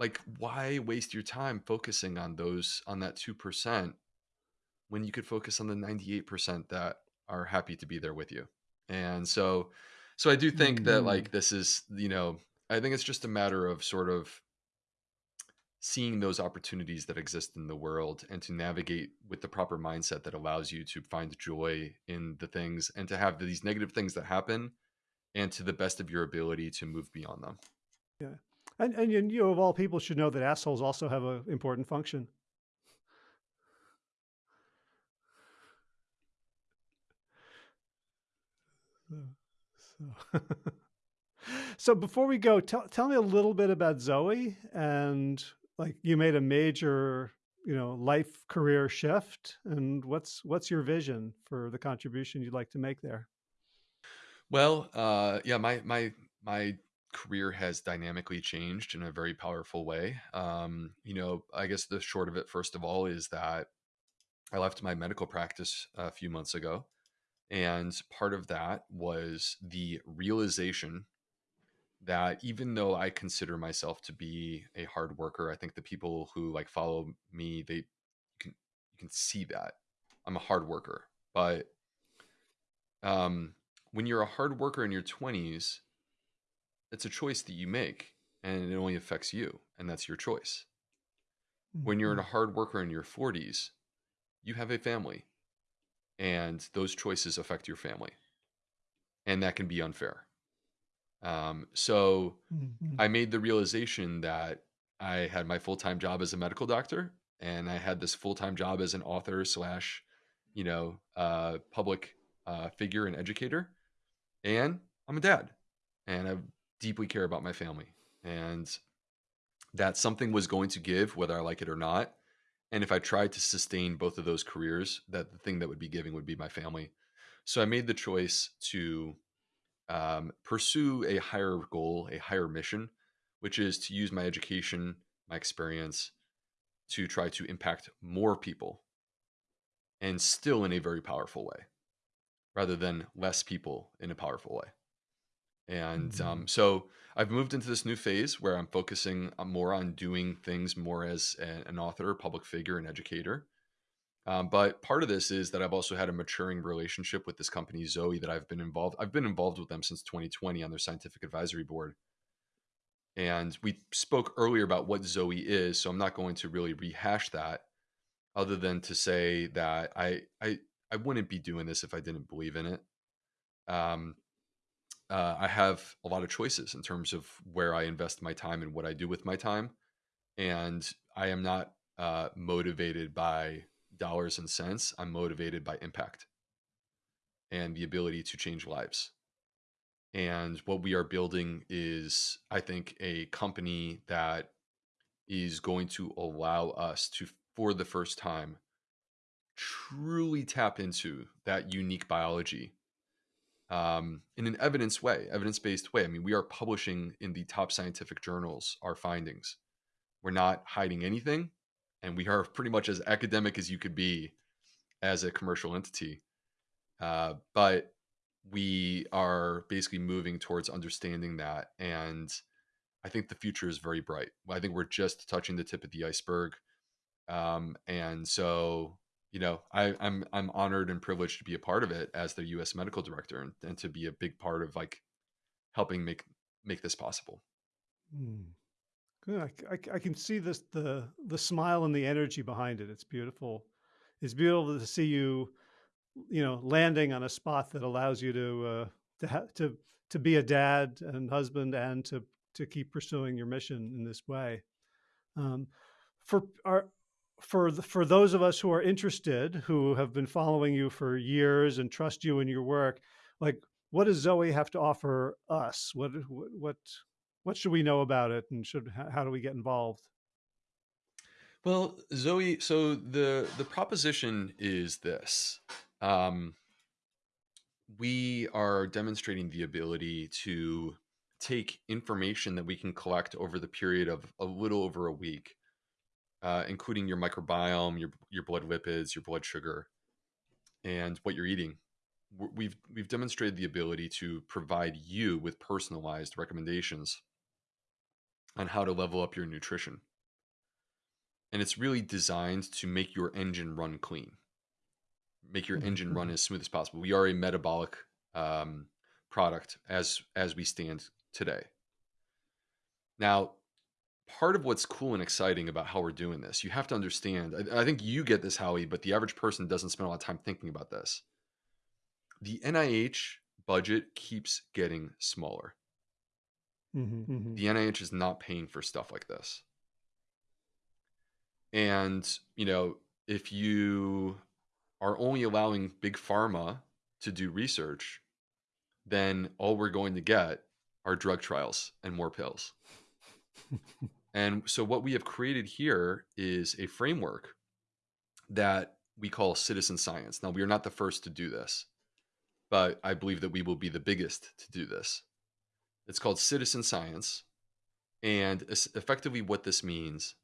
like, why waste your time focusing on those, on that 2% when you could focus on the 98% that are happy to be there with you? And so, so I do think that, hmm like, this is, you know, I think it's just a matter of sort of seeing those opportunities that exist in the world and to navigate with the proper mindset that allows you to find joy in the things and to have these negative things that happen and to the best of your ability to move beyond them. Yeah. And, and you, know, of all people, should know that assholes also have an important function. So, so. so before we go, tell, tell me a little bit about Zoe and like you made a major, you know, life career shift and what's, what's your vision for the contribution you'd like to make there? Well, uh, yeah, my my my career has dynamically changed in a very powerful way. Um, you know, I guess the short of it, first of all, is that I left my medical practice a few months ago, and part of that was the realization that even though I consider myself to be a hard worker, I think the people who like follow me, they can you can see that I'm a hard worker. But um, when you're a hard worker in your 20s, it's a choice that you make, and it only affects you, and that's your choice. When you're a hard worker in your 40s, you have a family, and those choices affect your family, and that can be unfair. Um, so Mhm. I made the realization that I had my full time job as a medical doctor, and I had this full time job as an author slash, you know, uh, public uh, figure and educator, and I'm a dad. and I deeply care about my family. And that something was going to give, whether I like it or not. And if I tried to sustain both of those careers, that the thing that would be giving would be my family. So I made the choice to um, pursue a higher goal, a higher mission, which is to use my education, my experience to try to impact more people and still in a very powerful way rather than less people in a powerful way. And um, so I've moved into this new phase where I'm focusing more on doing things more as an author, public figure, and educator. Um, but part of this is that I've also had a maturing relationship with this company, Zoe, that I've been involved. I've been involved with them since 2020 on their scientific advisory board. And we spoke earlier about what Zoe is, so I'm not going to really rehash that, other than to say that I I I wouldn't be doing this if I didn't believe in it. Um, uh, I have a lot of choices in terms of where I invest my time and what I do with my time, and I am not uh, motivated by dollars and cents. I'm motivated by impact and the ability to change lives. And what we are building is, I think, a company that is going to allow us to, for the first time, truly tap into that unique biology um, in an evidence way, evidence based way. I mean, we are publishing in the top scientific journals our findings. We're not hiding anything, and we are pretty much as academic as you could be as a commercial entity. Uh, but we are basically moving towards understanding that. And I think the future is very bright. I think we're just touching the tip of the iceberg. Um, and so, you know, I, I'm I'm honored and privileged to be a part of it as the U.S. medical director and, and to be a big part of like helping make make this possible. Mm. Good. I, I I can see this the the smile and the energy behind it. It's beautiful. It's beautiful to see you, you know, landing on a spot that allows you to uh, to ha- to to be a dad and husband and to to keep pursuing your mission in this way. Um, for our for the, for those of us who are interested, who have been following you for years and trust you in your work, like what does Zoe have to offer us? What what what should we know about it, and should how, how do we get involved? Well, Zoe, so the the proposition is this. Um, we are demonstrating the ability to take information that we can collect over the period of a little over a week, uh, including your microbiome, your your blood lipids, your blood sugar, and what you're eating. We've we've demonstrated the ability to provide you with personalized recommendations on how to level up your nutrition, and it's really designed to make your engine run clean make your Mhm, engine run mhm, as smooth as possible. We are a metabolic um, product as as we stand today. Now, part of what's cool and exciting about how we're doing this, you have to understand. I, I think you get this, Howie, but the average person doesn't spend a lot of time thinking about this. The NIH budget keeps getting smaller. mhm, mhm, The NIH is not paying for stuff like this. And, you know, if you are only allowing big pharma to do research, then all we're going to get are drug trials and more pills. And so, what we have created here is a framework that we call citizen science. Now, we are not the first to do this, but I believe that we will be the biggest to do this. It's called citizen science. And effectively, what this means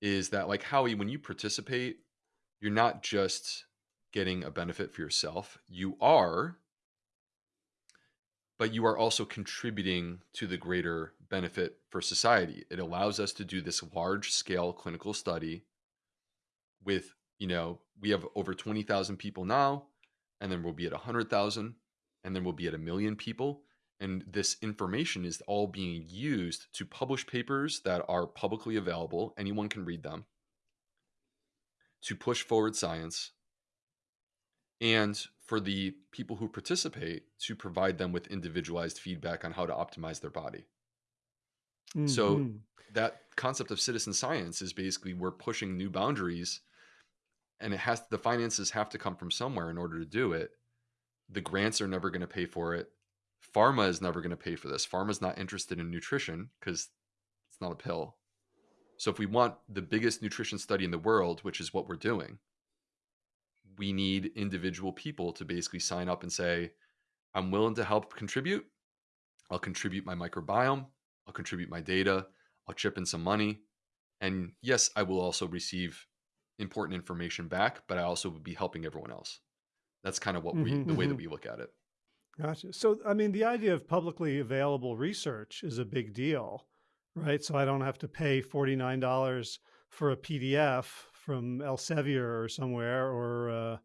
is that, like Howie, when you participate, you're not just getting a benefit for yourself, you are, but you are also contributing to the greater benefit for society. It allows us to do this large scale clinical study with, you know, we have over 20,000 people now, and then we'll be at 100,000, and then we'll be at a million people. And this information is all being used to publish papers that are publicly available. Anyone can read them, to push forward science, and for the people who participate to provide them with individualized feedback on how to optimize their body. So mhm. that concept of citizen science is basically we're pushing new boundaries and it has the finances have to come from somewhere in order to do it. The grants are never going to pay for it. Pharma is never going to pay for this. Pharma is not interested in nutrition because it's not a pill. So if we want the biggest nutrition study in the world, which is what we're doing, we need individual people to basically sign up and say, I'm willing to help contribute. I'll contribute my microbiome. I'll contribute my data. I'll chip in some money. And yes, I will also receive important information back, but I also would be helping everyone else. That's kind of what we, hmm the way that hmm we look at it. Gotcha. So, I mean, the idea of publicly available research is a big deal, right? So I don't have to pay $49 for a PDF from Elsevier or somewhere, or uh,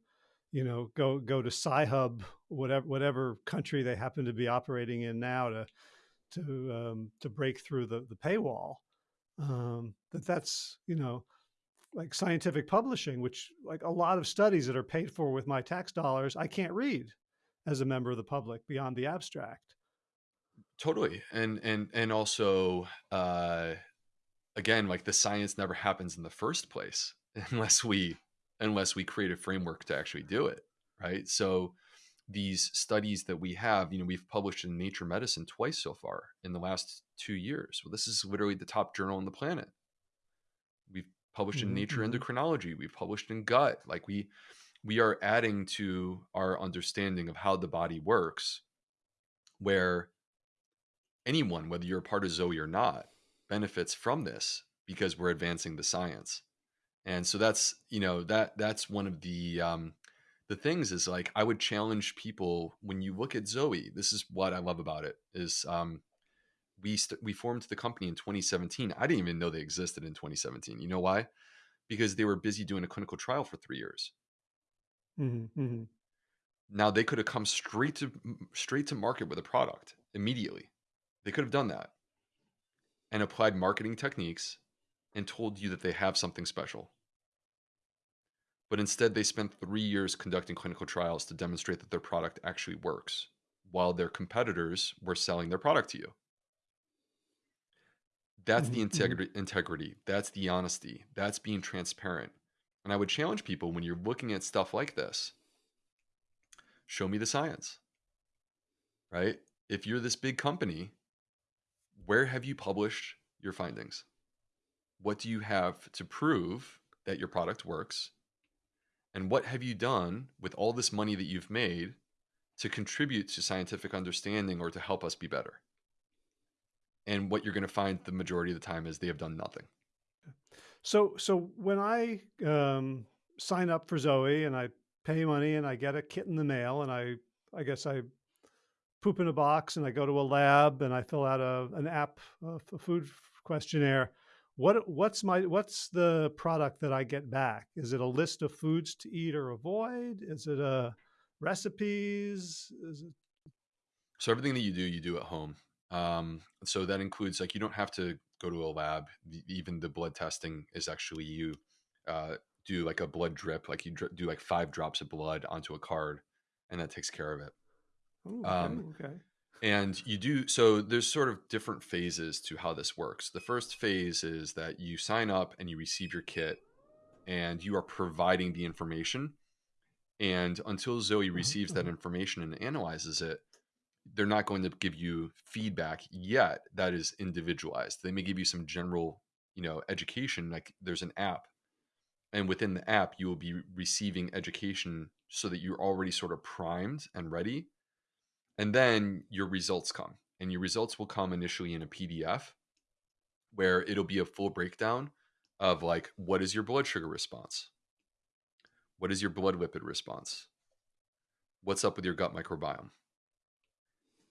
you know, go go to Sci-Hub, whatever whatever country they happen to be operating in now to to um, to break through the the paywall. Um, that that's you know like scientific publishing, which like a lot of studies that are paid for with my tax dollars, I can't read as a member of the public beyond the abstract. Totally. And and and also uh again, like the science never happens in the first place unless we unless we create a framework to actually do it, right? So these studies that we have, you know, we've published in Nature Medicine twice so far in the last 2 years. Well, this is literally the top journal on the planet. We've published in hmm Nature Endocrinology, we've published in Gut. Like we we are adding to our understanding of how the body works where anyone, whether you're a part of Zoe or not, benefits from this because we're advancing the science. And so that's you know that that's one of the um, the things is like I would challenge people when you look at Zoe. This is what I love about it is um, we st- we formed the company in 2017. I didn't even know they existed in 2017. You know why? Because they were busy doing a clinical trial for three years. hmm hmm Now they could have come straight to straight to market with a product immediately. They could have done that and applied marketing techniques and told you that they have something special. But instead, they spent three years conducting clinical trials to demonstrate that their product actually works, while their competitors were selling their product to you. That's the hmm hmm integrity, integrity. That's the honesty. That's being transparent. And I would challenge people when you're looking at stuff like this, show me the science, right? If you're this big company, where have you published your findings? What do you have to prove that your product works? And what have you done with all this money that you've made to contribute to scientific understanding or to help us be better? And what you're going to find the majority of the time is they have done nothing. So, so when I um, sign up for Zoe and I pay money and I get a kit in the mail and I, I guess I poop in a box and I go to a lab and I fill out a an app, a food questionnaire. What what's my what's the product that I get back? Is it a list of foods to eat or avoid? Is it a recipes? Is it So everything that you do, you do at home. Um, so that includes like you don't have to go to a lab. The- Even the blood testing is actually you uh, do like a blood drip, like you dr- do like five drops of blood onto a card, and that takes care of it. oh, okay, Um, okay. And you do so. There's sort of different phases to how this works. The first phase is that you sign up and you receive your kit, and you are providing the information. And until Zoe Uh-huh, receives that information and analyzes it, they're not going to give you feedback yet that is individualized. They may give you some general, you know, education. Like there's an app, and within the app, you will be receiving education so that you're already sort of primed and ready. And then your results come, and your results will come initially in a PDF where it'll be a full breakdown of like what is your blood sugar response, what is your blood lipid response, what's up with your gut microbiome?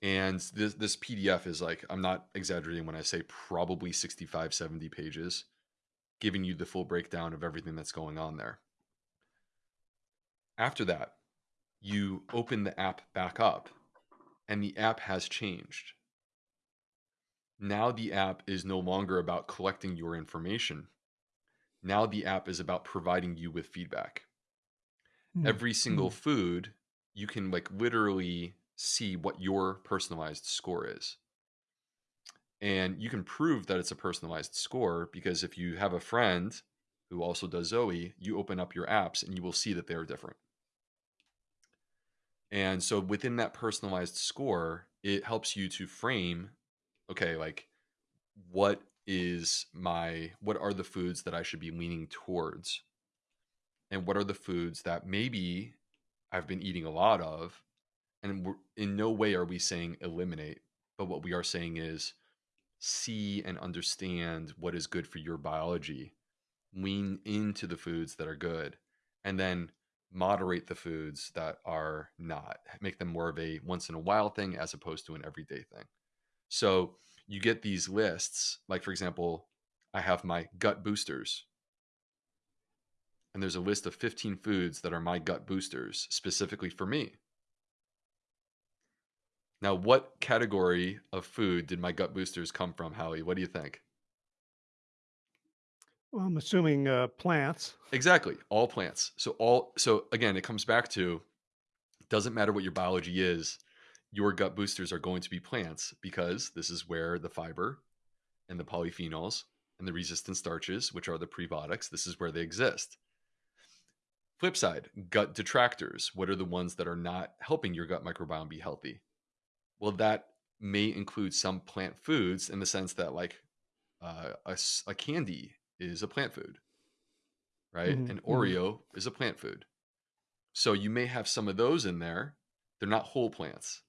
And this this pdf is like i'm not exaggerating when i say probably 65 70 pages giving you the full breakdown of everything that's going on there. After that you open the app back up and the app has changed. Now the app is no longer about collecting your information. Now the app is about providing you with feedback. Mm, every single mm, food you can like literally see what your personalized score is. And you can prove that it's a personalized score because if you have a friend who also does zoe you open up your apps and you will see that they are different and so within that personalized score it helps you to frame, okay, like what is my what are the foods that I should be leaning towards? And what are the foods that maybe I've been eating a lot of? And in no way are we saying eliminate, but what we are saying is see and understand what is good for your biology. Lean into the foods that are good, and then moderate the foods that are not. Make them more of a once in a while thing as opposed to an everyday thing. So you get these lists, like for example, I have my gut boosters. And there's a list of 15 foods that are my gut boosters specifically for me. Now, what category of food did my gut boosters come from, Howie? What do you think? Well, I'm assuming uh, plants. Exactly, all plants. So all so again, it comes back to doesn't matter what your biology is, your gut boosters are going to be plants because this is where the fiber and the polyphenols and the resistant starches, which are the prebiotics, this is where they exist. Flip side, gut detractors. What are the ones that are not helping your gut microbiome be healthy? Well, that may include some plant foods in the sense that, like, uh, a, a candy is a plant food, right? hmm An hmm Oreo is a plant food. So you may have some of those in there. They're not whole plants.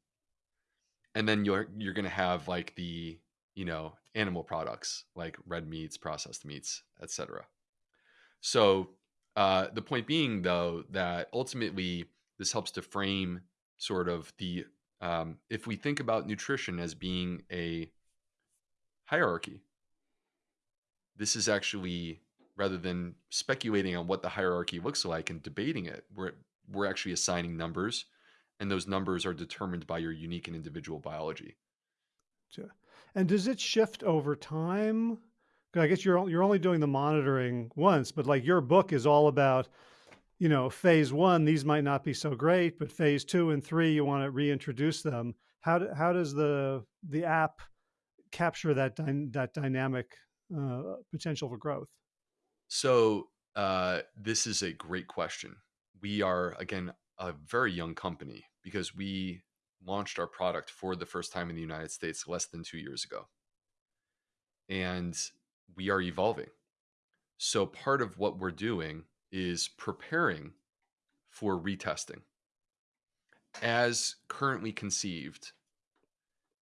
And then you're you're going to have like the, you know, animal products like red meats, processed meats, etc. So uh, the point being, though, that ultimately this helps to frame sort of the um, if we think about nutrition as being a hierarchy, this is actually rather than speculating on what the hierarchy looks like and debating it, we're we're actually assigning numbers, and those numbers are determined by your unique and individual biology. And does it shift over time? I guess you're you're only doing the monitoring once, but like your book is all about, you know, phase one. These might not be so great, but phase two and three, you want to reintroduce them. How do, how does the the app capture that dy- that dynamic uh, potential for growth? So uh, this is a great question. We are again a very young company because we launched our product for the first time in the United States less than two years ago, and we are evolving. So part of what we're doing is preparing for retesting. As currently conceived,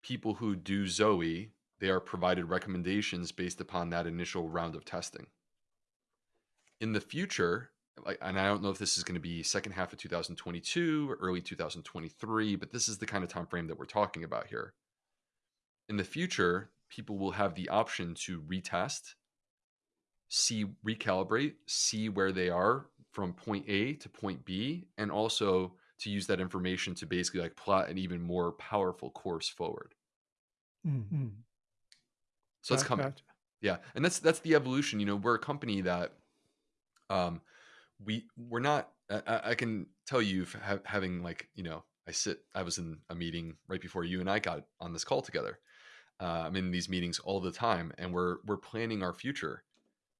people who do Zoe, they are provided recommendations based upon that initial round of testing. In the future, and I don't know if this is going to be second half of 2022 or early 2023, but this is the kind of time frame that we're talking about here. In the future, people will have the option to retest see recalibrate, see where they are from point A to point B, and also to use that information to basically like plot an even more powerful course forward. hmm So that's coming. gotcha. Yeah. And that's that's the evolution. You know, we're a company that um we we're not I, I can tell you ha- having like, you know, I sit I was in a meeting right before you and I got on this call together. Uh, I'm in these meetings all the time and we're we're planning our future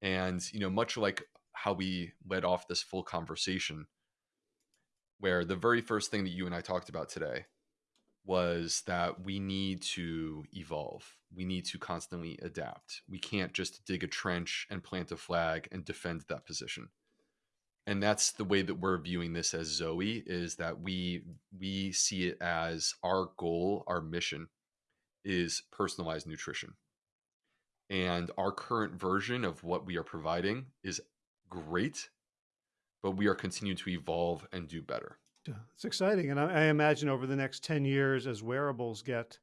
And, you know, much like how we led off this full conversation, where the very first thing that you and I talked about today was that we need to evolve. We need to constantly adapt. We can't just dig a trench and plant a flag and defend that position. And that's the way that we're viewing this as Zoe is that we we see it as our goal, our mission is personalized nutrition and our current version of what we are providing is great but we are continuing to evolve and do better It's exciting, and I, I imagine over the next ten years, as wearables get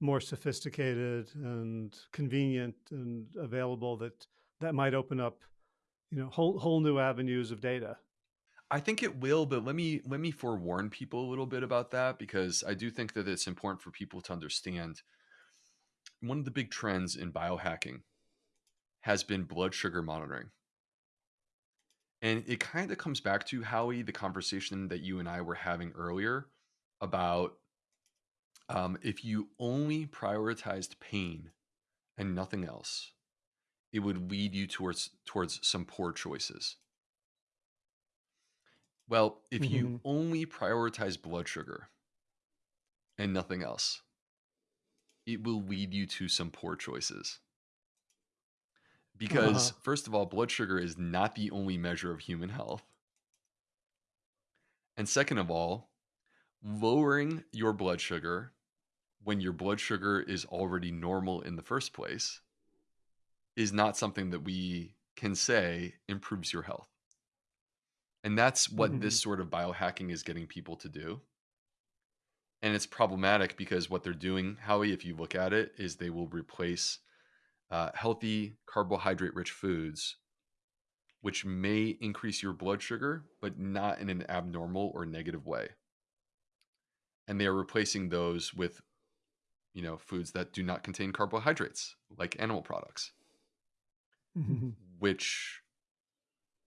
more sophisticated and convenient and available, that that might open up, you know, whole whole new avenues of data. i think it will but let me let me forewarn people a little bit about that because i do think that it's important for people to understand one of the big trends in biohacking has been blood sugar monitoring and it kind of comes back to howie the conversation that you and i were having earlier about um, if you only prioritized pain and nothing else, it would lead you towards towards some poor choices. Well, if you hmm only prioritize blood sugar and nothing else, it will lead you to some poor choices. Uh-huh. Because, first of all, blood sugar is not the only measure of human health. And second of all, lowering your blood sugar when your blood sugar is already normal in the first place is not something that we can say improves your health. And that's what this Mhm. sort of biohacking is getting people to do. And it's problematic because what they're doing, Howie, if you look at it, is they will replace uh, healthy carbohydrate rich foods, which may increase your blood sugar, but not in an abnormal or negative way. And they are replacing those with, you know, foods that do not contain carbohydrates, like animal products, Mhm. which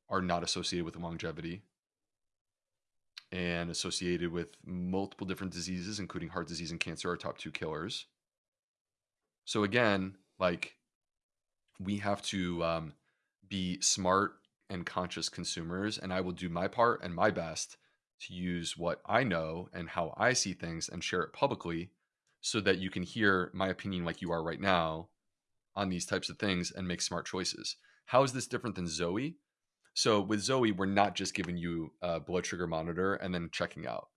are not associated with longevity and associated with multiple different diseases, including heart disease and cancer, are top two killers. So again, like we have to um, be smart and conscious consumers, and I will do my part and my best to use what I know and how I see things and share it publicly so that you can hear my opinion like you are right now on these types of things and make smart choices. How is this different than Zoe? So with Zoe, we're not just giving you a blood sugar monitor and then checking out.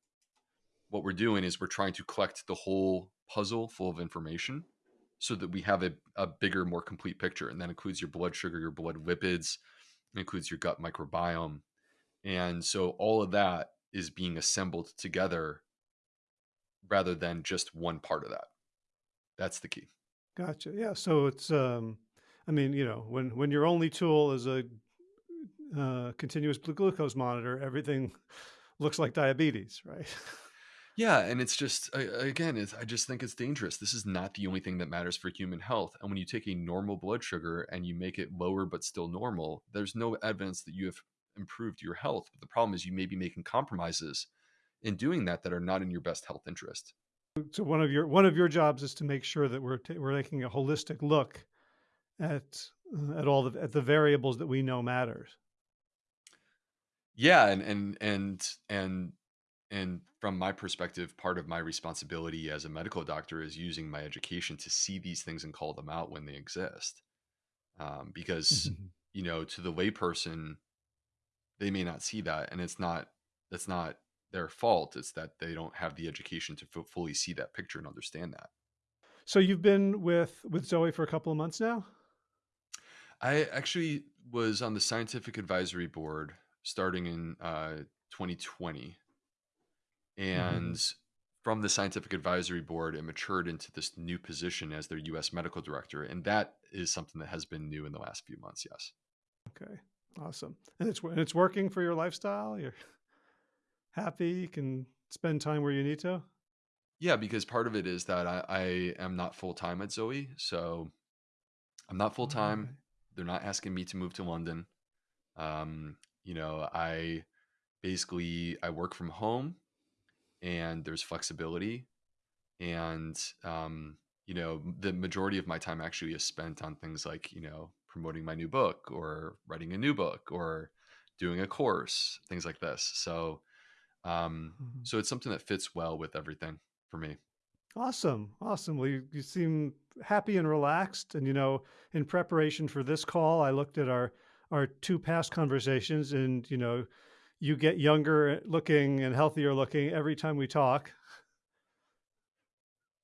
What we're doing is we're trying to collect the whole puzzle full of information so that we have a, a bigger, more complete picture. And that includes your blood sugar, your blood lipids, it includes your gut microbiome. And so all of that is being assembled together rather than just one part of that. That's the key. Gotcha. Yeah. So it's, um, I mean, you know, when when your only tool is a uh, continuous glucose monitor, everything looks like diabetes, right? Yeah, and it's just again, it's, I just think it's dangerous. This is not the only thing that matters for human health. And when you take a normal blood sugar and you make it lower but still normal, there's no evidence that you have improved your health. But the problem is you may be making compromises in doing that that are not in your best health interest. so one of your one of your jobs is to make sure that we're we're taking a holistic look at uh, at all the at the variables that we know matters. Yeah, and and and and and from my perspective, part of my responsibility as a medical doctor is using my education to see these things and call them out when they exist. Um, because Mhm. you know, to the layperson, they may not see that, and it's not that's not their fault. It's that they don't have the education to fu- fully see that picture and understand that. So you've been with with Zoe for a couple of months now? I actually was on the scientific advisory board starting in uh, 2020 Mhm. And from the scientific advisory board, it matured into this new position as their US medical director. And that is something that has been new in the last few months. Yes. Okay. Awesome. And it's and it's working for your lifestyle? You're happy, you can spend time where you need to? Yeah, because part of it is that I, I am not full time at Zoe. So I'm not full time. Okay. They're not asking me to move to London. Um, you know, I basically I work from home and there's flexibility and um, you know the majority of my time actually is spent on things like you know promoting my new book or writing a new book or doing a course things like this so um, Mhm. so it's something that fits well with everything for me Awesome. Awesome. Well, you, you seem happy and relaxed. And, you know, in preparation for this call, I looked at our, our two past conversations and, you know, you get younger looking and healthier looking every time we talk.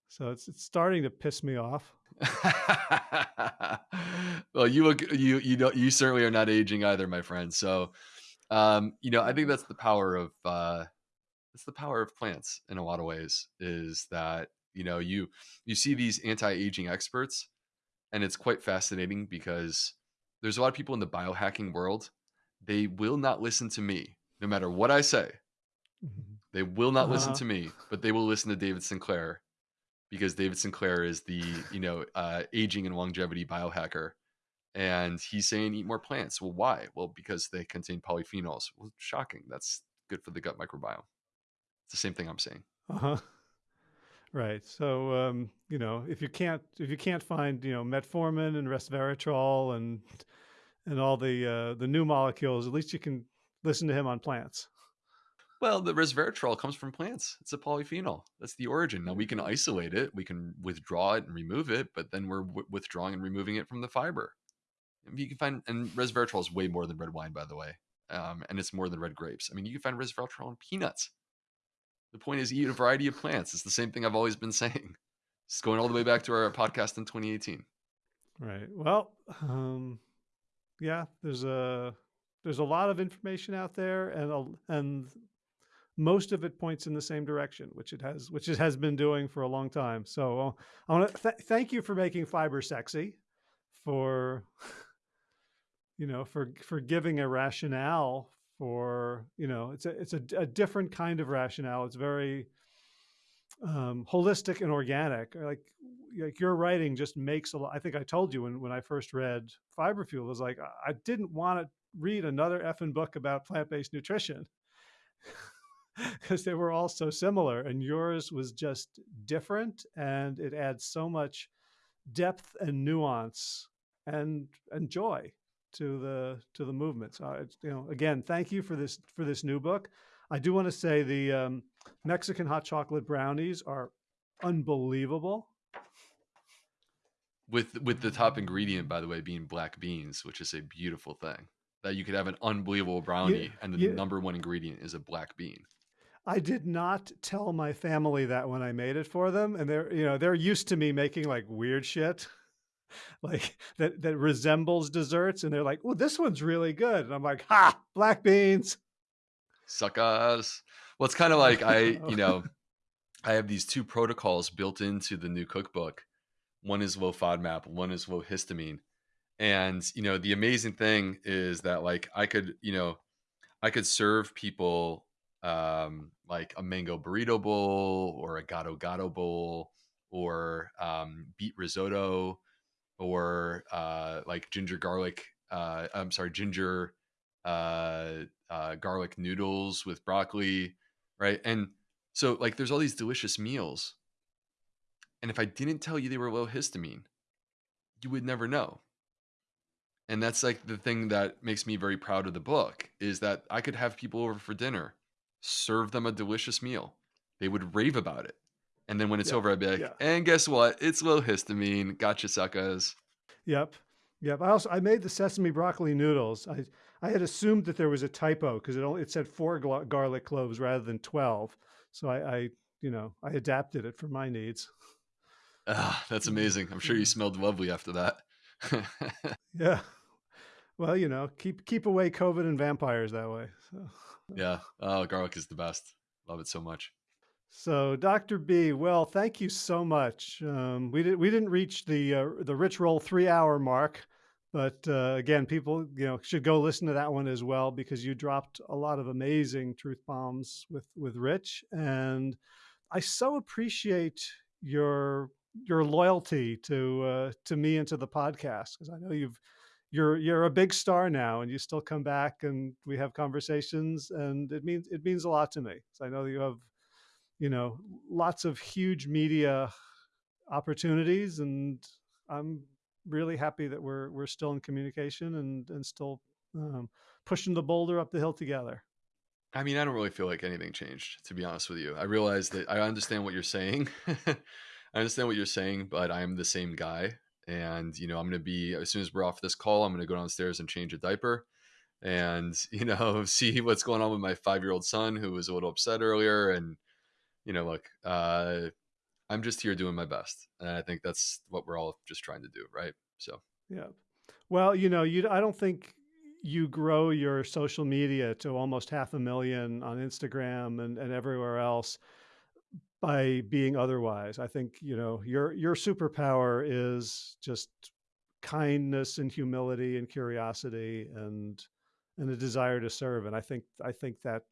So it's, it's starting to piss me off. well you look you you know you certainly are not aging either my friend so um you know i think that's the power of uh it's the power of plants in a lot of ways is that you know you you see these anti-aging experts and it's quite fascinating because there's a lot of people in the biohacking world they will not listen to me no matter what i say Mhm. they will not listen Uh-huh. to me but they will listen to david sinclair because david sinclair is the you know uh, aging and longevity biohacker and he's saying eat more plants well why well because they contain polyphenols well shocking that's good for the gut microbiome it's the same thing i'm saying Uh-huh. Right. So, um, you know, if you can't, if you can't find, you know, metformin and resveratrol and, and all the, uh, the new molecules, at least you can listen to him on plants. Well, the resveratrol comes from plants. It's a polyphenol. That's the origin. Now we can isolate it, we can withdraw it and remove it, but then we're w- withdrawing and removing it from the fiber. You can find, and resveratrol is way more than red wine, by the way, um, and it's more than red grapes. I mean, you can find resveratrol in peanuts. The point is, eat a variety of plants. It's the same thing I've always been saying. It's going all the way back to our podcast in 2018. Right. Well, um, yeah, there's a there's a lot of information out there, and a, and most of it points in the same direction, which it has, which it has been doing for a long time. So uh, I want to th- thank you for making fiber sexy, for you know, for for giving a rationale for you know, it's a it's a, a different kind of rationale. It's very um, holistic and organic. Like like your writing just makes a lot. I think I told you when when I first read Fiber Fuel, I was like I didn't want to read another effing book about plant based nutrition because they were all so similar, and yours was just different, and it adds so much depth and nuance and and joy to the to the movement. So you know, again, thank you for this for this new book. I do want to say the um, Mexican hot chocolate brownies are unbelievable. With with the top ingredient, by the way, being black beans, which is a beautiful thing. That you could have an unbelievable brownie, yeah, and the yeah. number one ingredient is a black bean. I did not tell my family that when I made it for them, and they're you know they're used to me making like weird shit, like that that resembles desserts, and they're like, "Oh, this one's really good," and I'm like, "Ha, black beans." Suckers. Well, it's kind of like I, you know, I have these two protocols built into the new cookbook. One is low FODMAP, one is low histamine. And, you know, the amazing thing is that like I could, you know, I could serve people um like a mango burrito bowl or a gado gado bowl or um beet risotto or uh like ginger garlic uh I'm sorry, ginger uh, uh, garlic noodles with broccoli, right? And so, like, there's all these delicious meals. And if I didn't tell you they were low histamine, you would never know. And that's like the thing that makes me very proud of the book is that I could have people over for dinner, serve them a delicious meal. They would rave about it. And then when it's over, I'd be like, yeah. and guess what? It's low histamine. Gotcha, suckers. Yep. Yep. I also I made the sesame broccoli noodles. I I had assumed that there was a typo because it only it said four garlic cloves rather than twelve. So I, I, you know, I adapted it for my needs. Ah, that's amazing. I'm sure you smelled lovely after that. yeah. Well, you know, keep keep away COVID and vampires that way. So. Yeah. Oh, garlic is the best. Love it so much. So, Dr. B, well, thank you so much. Um, we did we didn't reach the uh, the rich roll three hour mark, but uh, again, people you know should go listen to that one as well because you dropped a lot of amazing truth bombs with with Rich, and I so appreciate your your loyalty to uh, to me and to the podcast because I know you've you're you're a big star now and you still come back and we have conversations and it means it means a lot to me. So I know that you have you know lots of huge media opportunities and I'm really happy that we're we're still in communication and and still um, pushing the boulder up the hill together. I mean, I don't really feel like anything changed, to be honest with you. I realize that I understand what you're saying. I understand what you're saying, but I am the same guy. And, you know, I'm going to be, as soon as we're off this call, I'm going to go downstairs and change a diaper and, you know, see what's going on with my five year old son who was a little upset earlier. And, you know, look, uh, I'm just here doing my best, and I think that's what we're all just trying to do, right? So yeah. Well, you know, you I don't think you grow your social media to almost half a million on Instagram and, and everywhere else by being otherwise. I think, you know, your your superpower is just kindness and humility and curiosity and and a desire to serve. And I think I think that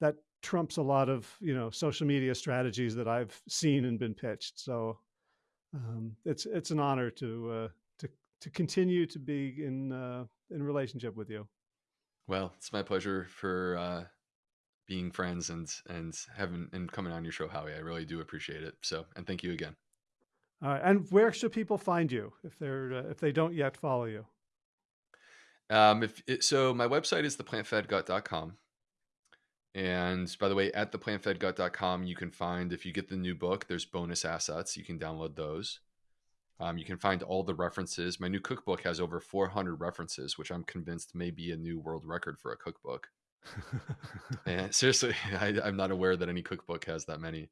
that trumps a lot of you know social media strategies that I've seen and been pitched. So um, it's it's an honor to uh, to to continue to be in uh, in relationship with you. Well, it's my pleasure for uh, being friends and and having and coming on your show, Howie. I really do appreciate it. So, and thank you again. All right, and where should people find you if they're uh, if they don't yet follow you? Um, if it, so, my website is theplantfedgut.com. And by the way, at theplantfedgut.com, you can find, if you get the new book, there's bonus assets. You can download those. Um, you can find all the references. My new cookbook has over 400 references, which I'm convinced may be a new world record for a cookbook. and seriously, I, am not aware that any cookbook has that many.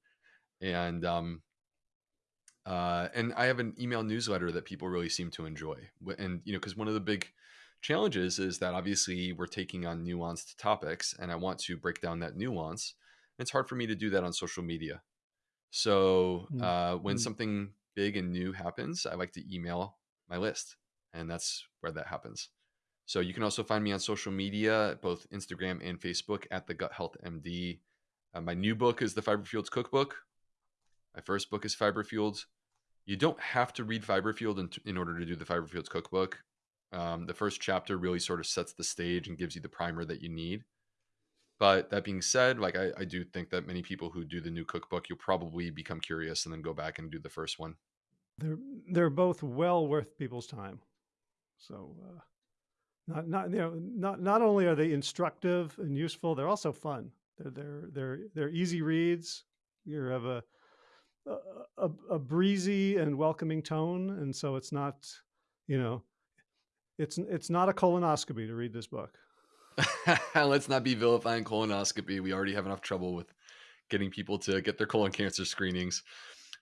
And um, uh, and I have an email newsletter that people really seem to enjoy. And you know, because one of the big challenges is that obviously we're taking on nuanced topics, and I want to break down that nuance. It's hard for me to do that on social media. So mm, uh, when mm. something big and new happens, I like to email my list, and that's where that happens. So you can also find me on social media, both Instagram and Facebook at the Gut Health MD. Uh, my new book is the Fiber Fueled Cookbook. My first book is Fiber Fueled. You don't have to read Fiber Fueled in, in order to do the Fiber Fueled Cookbook. Um, the first chapter really sort of sets the stage and gives you the primer that you need. But that being said, like I, I do think that many people who do the new cookbook, you'll probably become curious and then go back and do the first one. They're they're both well worth people's time. So uh, not not you know not not only are they instructive and useful, they're also fun. They're they're they're they're easy reads. You have a a, a breezy and welcoming tone, and so it's not you know it's it's not a colonoscopy to read this book. Let's not be vilifying colonoscopy. We already have enough trouble with getting people to get their colon cancer screenings.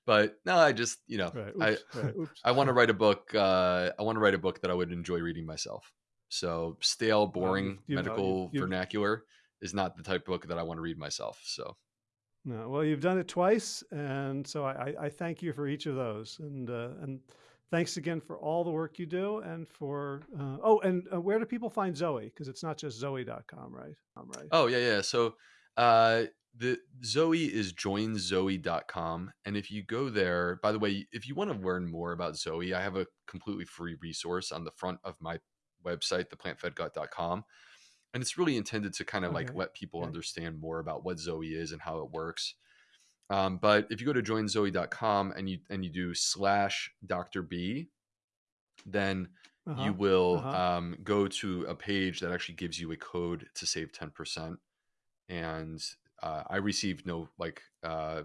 But no, I just you know right. Oops. I right. I want to write a book. Uh, I want to write a book that I would enjoy reading myself. So stale, boring medical you, vernacular is not the type of book that I want to read myself. So. No, well, you've done it twice, and so I, I thank you for each of those, and uh, and thanks again for all the work you do, and for uh, oh, and uh, where do people find Zoe? Because it's not just Zoe.com, right? right. Oh yeah, yeah. So uh, the Zoe is joinzoe.com, and if you go there, by the way, if you want to learn more about Zoe, I have a completely free resource on the front of my website, theplantfedgut.com. And it's really intended to kind of okay. like let people okay. understand more about what Zoe is and how it works. Um, but if you go to joinzoe.com and you and you do slash Dr. B, then uh-huh. you will uh-huh. um, go to a page that actually gives you a code to save 10%. And uh, I received no like uh,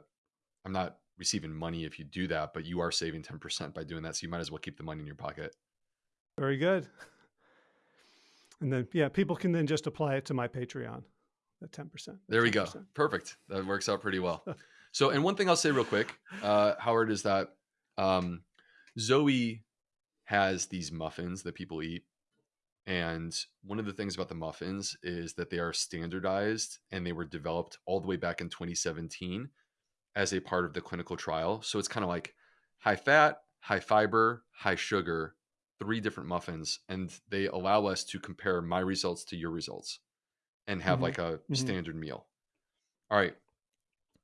I'm not receiving money if you do that, but you are saving 10% by doing that. So you might as well keep the money in your pocket. Very good. And then, yeah, people can then just apply it to my Patreon at 10%. There we 10%. go. Perfect. That works out pretty well. so, and one thing I'll say real quick, uh, Howard, is that um, Zoe has these muffins that people eat. And one of the things about the muffins is that they are standardized and they were developed all the way back in 2017 as a part of the clinical trial. So it's kind of like high fat, high fiber, high sugar, three different muffins and they allow us to compare my results to your results and have mm-hmm. like a mm-hmm. standard meal. All right.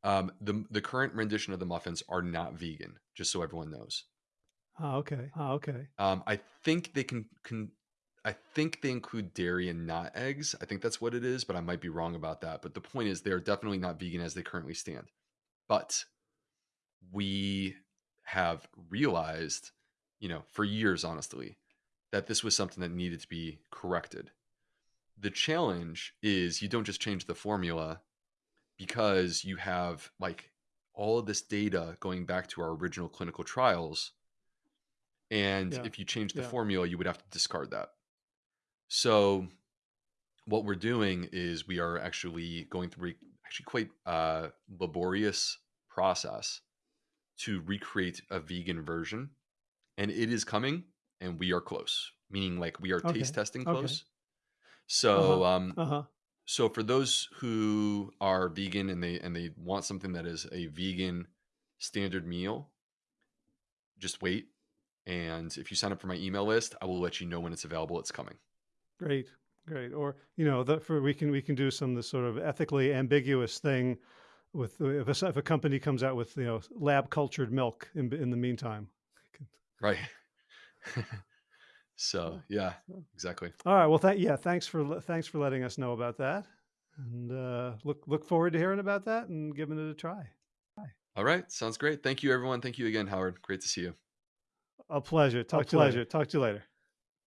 Um, the the current rendition of the muffins are not vegan, just so everyone knows. Oh, okay. Oh, okay. Um, I think they can, can I think they include dairy and not eggs. I think that's what it is, but I might be wrong about that. But the point is, they are definitely not vegan as they currently stand. But we have realized you know, for years, honestly, that this was something that needed to be corrected. The challenge is you don't just change the formula because you have like all of this data going back to our original clinical trials. And yeah. if you change the yeah. formula, you would have to discard that. So, what we're doing is we are actually going through actually quite a laborious process to recreate a vegan version and it is coming and we are close meaning like we are okay. taste testing close okay. so uh-huh. um uh-huh. so for those who are vegan and they and they want something that is a vegan standard meal just wait and if you sign up for my email list i will let you know when it's available it's coming great great or you know that for we can we can do some this sort of ethically ambiguous thing with if a, if a company comes out with you know lab cultured milk in, in the meantime Right. so yeah, exactly. All right. Well, thank yeah. Thanks for thanks for letting us know about that, and uh, look look forward to hearing about that and giving it a try. Bye. All right. Sounds great. Thank you, everyone. Thank you again, Howard. Great to see you. A pleasure. Talk a to pleasure. you later. Talk to you later.